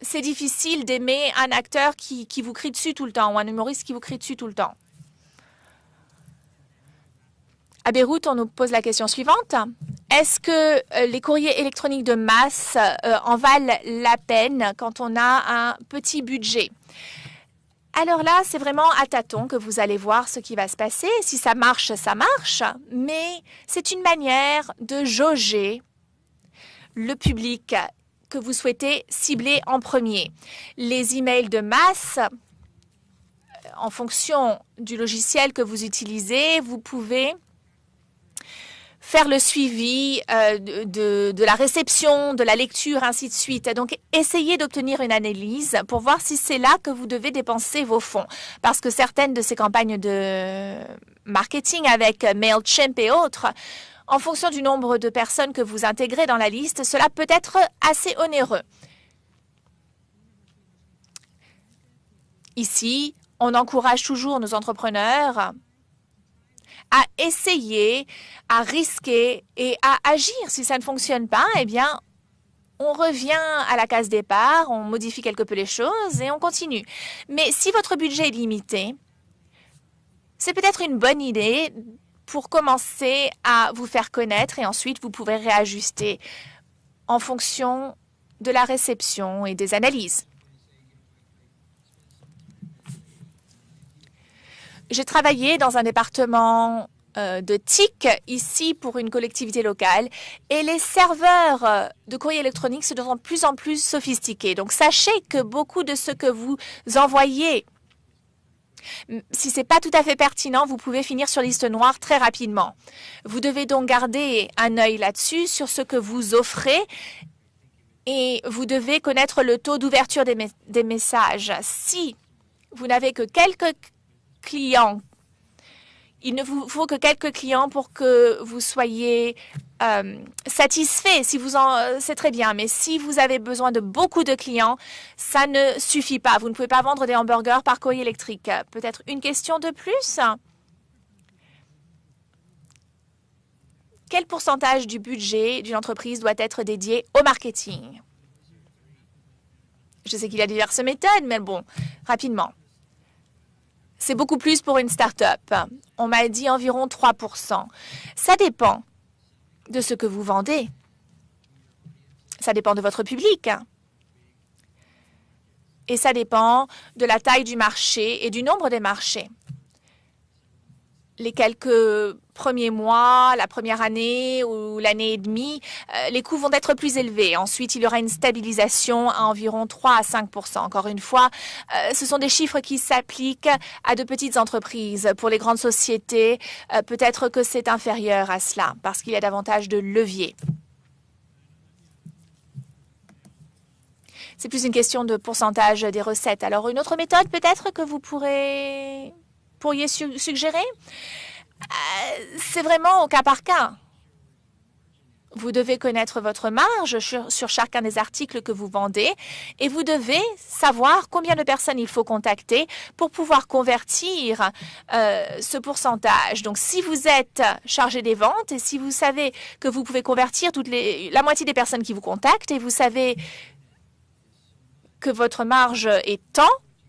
c'est difficile d'aimer un acteur qui, vous crie dessus tout le temps ou un humoriste qui vous crie dessus tout le temps. À Beyrouth, on nous pose la question suivante. Est-ce que euh, les courriers électroniques de masse en valent la peine quand on a un petit budget? Alors là, c'est vraiment à tâtons que vous allez voir ce qui va se passer. Si ça marche, ça marche. Mais c'est une manière de jauger le public que vous souhaitez cibler en premier. Les emails de masse, euh, en fonction du logiciel que vous utilisez, vous pouvez faire le suivi euh, de, de, la réception, de la lecture, ainsi de suite. Donc, essayez d'obtenir une analyse pour voir si c'est là que vous devez dépenser vos fonds. Parce que certaines de ces campagnes de marketing avec MailChimp et autres, en fonction du nombre de personnes que vous intégrez dans la liste, cela peut être assez onéreux. Ici, on encourage toujours nos entrepreneurs à essayer, à risquer et à agir. Si ça ne fonctionne pas, eh bien, on revient à la case départ, on modifie quelque peu les choses et on continue. Mais si votre budget est limité, c'est peut-être une bonne idée pour commencer à vous faire connaître et ensuite vous pouvez réajuster en fonction de la réception et des analyses. J'ai travaillé dans un département euh, de TIC ici pour une collectivité locale et les serveurs euh, de courrier électronique se deviennent de plus en plus sophistiqués. Donc sachez que beaucoup de ce que vous envoyez, si ce n'est pas tout à fait pertinent, vous pouvez finir sur liste noire très rapidement. Vous devez donc garder un œil là-dessus sur ce que vous offrez et vous devez connaître le taux d'ouverture des messages. Si vous n'avez que quelques clients. Il ne vous faut que quelques clients pour que vous soyez euh, satisfait. Euh, c'est très bien. Mais si vous avez besoin de beaucoup de clients, ça ne suffit pas. Vous ne pouvez pas vendre des hamburgers par courrier électrique. Peut-être une question de plus? Quel pourcentage du budget d'une entreprise doit être dédié au marketing? Je sais qu'il y a diverses méthodes, mais bon, rapidement. C'est beaucoup plus pour une start-up. On m'a dit environ 3% Ça dépend de ce que vous vendez. Ça dépend de votre public. Et ça dépend de la taille du marché et du nombre des marchés les quelques premiers mois, la première année ou l'année et demie, euh, les coûts vont être plus élevés. Ensuite, il y aura une stabilisation à environ 3 à 5 Encore une fois, euh, ce sont des chiffres qui s'appliquent à de petites entreprises. Pour les grandes sociétés, euh, peut-être que c'est inférieur à cela parce qu'il y a davantage de leviers. C'est plus une question de pourcentage des recettes. Alors, une autre méthode peut-être que vous pourriez suggérer? C'est vraiment au cas par cas. Vous devez connaître votre marge sur, chacun des articles que vous vendez et vous devez savoir combien de personnes il faut contacter pour pouvoir convertir euh, ce pourcentage. Donc, si vous êtes chargé des ventes et si vous savez que vous pouvez convertir la moitié des personnes qui vous contactent et vous savez que votre marge est tant,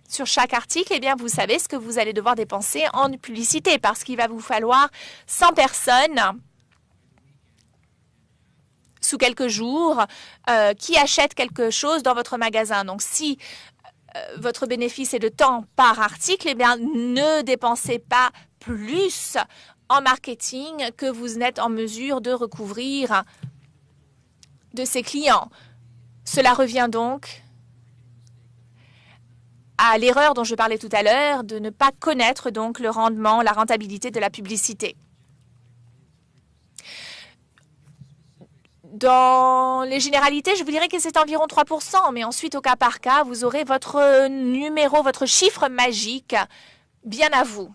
sur chaque article, eh bien, vous savez ce que vous allez devoir dépenser en publicité parce qu'il va vous falloir 100 personnes sous quelques jours euh, qui achètent quelque chose dans votre magasin. Donc, si euh, votre bénéfice est de temps par article, eh bien, ne dépensez pas plus en marketing que vous n'êtes en mesure de recouvrir de ces clients. Cela revient donc à l'erreur dont je parlais tout à l'heure de ne pas connaître donc le rendement, la rentabilité de la publicité. Dans les généralités, je vous dirais que c'est environ 3%, mais ensuite, au cas par cas, vous aurez votre numéro, votre chiffre magique bien à vous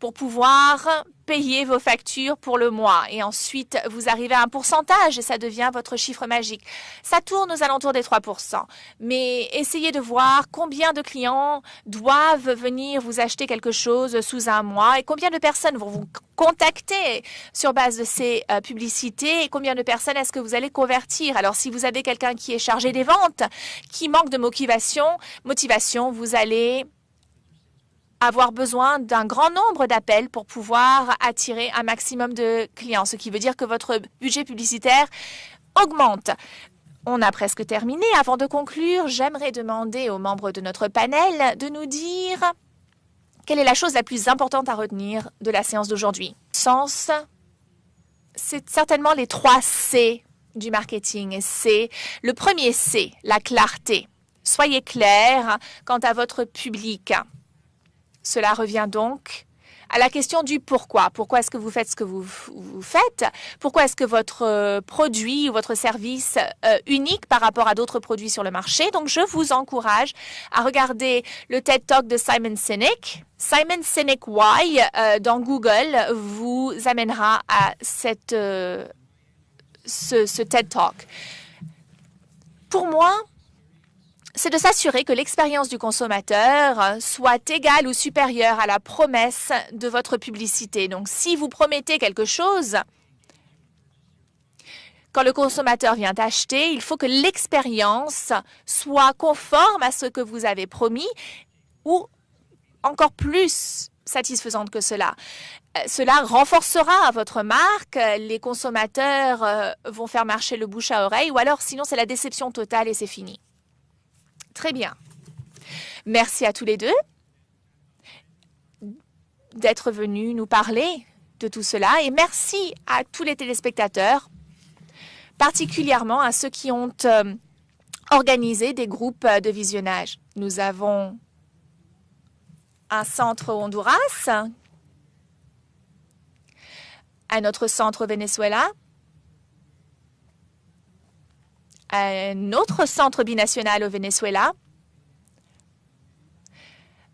pour pouvoir payer vos factures pour le mois. Et ensuite, vous arrivez à un pourcentage et ça devient votre chiffre magique. Ça tourne aux alentours des 3% Mais essayez de voir combien de clients doivent venir vous acheter quelque chose sous un mois et combien de personnes vont vous contacter sur base de ces euh, publicités et combien de personnes est-ce que vous allez convertir. Alors, si vous avez quelqu'un qui est chargé des ventes, qui manque de motivation, motivation, vous allez avoir besoin d'un grand nombre d'appels pour pouvoir attirer un maximum de clients, ce qui veut dire que votre budget publicitaire augmente. On a presque terminé. Avant de conclure, j'aimerais demander aux membres de notre panel de nous dire quelle est la chose la plus importante à retenir de la séance d'aujourd'hui. Sens, c'est certainement les trois C du marketing. C'est le premier C, la clarté. Soyez clair quant à votre public. Cela revient donc à la question du pourquoi. Pourquoi est-ce que vous faites ce que vous, faites? Pourquoi est-ce que votre euh, produit ou votre service euh, unique par rapport à d'autres produits sur le marché? Donc, je vous encourage à regarder le TED Talk de Simon Sinek. Simon Sinek Why euh, dans Google vous amènera à cette, ce, ce TED Talk. Pour moi, c'est de s'assurer que l'expérience du consommateur soit égale ou supérieure à la promesse de votre publicité. Donc, si vous promettez quelque chose, quand le consommateur vient acheter, il faut que l'expérience soit conforme à ce que vous avez promis ou encore plus satisfaisante que cela. Euh, cela renforcera votre marque, les consommateurs euh, vont faire marcher le bouche à oreille ou alors sinon c'est la déception totale et c'est fini. Très bien. Merci à tous les deux d'être venus nous parler de tout cela et merci à tous les téléspectateurs, particulièrement à ceux qui ont euh, organisé des groupes de visionnage. Nous avons un centre Honduras, un autre centre Venezuela, un autre centre binational au Venezuela,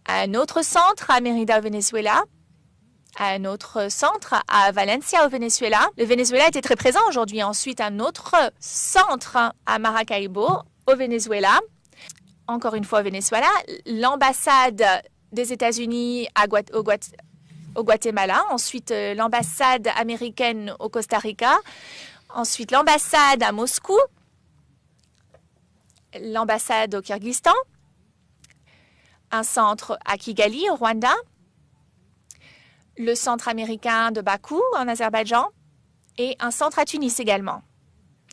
un autre centre à Mérida au Venezuela, un autre centre à Valencia au Venezuela. Le Venezuela était très présent aujourd'hui. Ensuite, un autre centre à Maracaibo au Venezuela. Encore une fois au Venezuela, l'ambassade des États-Unis au, Guatemala, ensuite euh, l'ambassade américaine au Costa Rica, ensuite l'ambassade à Moscou, l'ambassade au Kyrgyzstan, un centre à Kigali, au Rwanda, le centre américain de Bakou, en Azerbaïdjan, et un centre à Tunis également.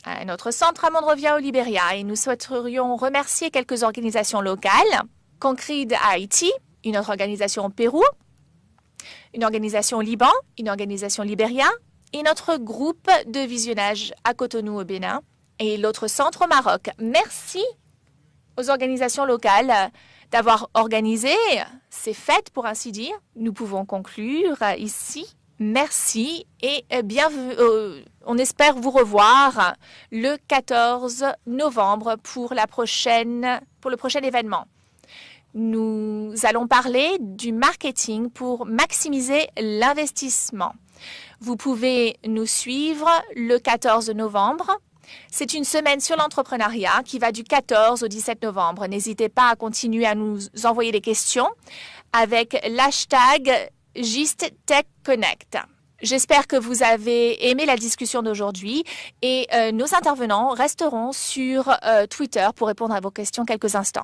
Un autre centre à Monrovia, au Libéria. Et nous souhaiterions remercier quelques organisations locales. Concrete à Haïti, une autre organisation au Pérou, une organisation au Liban, une organisation Libéria, et notre groupe de visionnage à Cotonou au Bénin et l'autre centre au Maroc. Merci aux organisations locales d'avoir organisé ces fêtes, pour ainsi dire. Nous pouvons conclure ici. Merci et. Euh, on espère vous revoir le 14 novembre pour, la prochaine, pour le prochain événement. Nous allons parler du marketing pour maximiser l'investissement. Vous pouvez nous suivre le 14 novembre c'est une semaine sur l'entrepreneuriat qui va du 14 au 17 novembre. N'hésitez pas à continuer à nous envoyer des questions avec l'hashtag GistTechConnect. J'espère que vous avez aimé la discussion d'aujourd'hui et euh, nos intervenants resteront sur euh, Twitter pour répondre à vos questions quelques instants.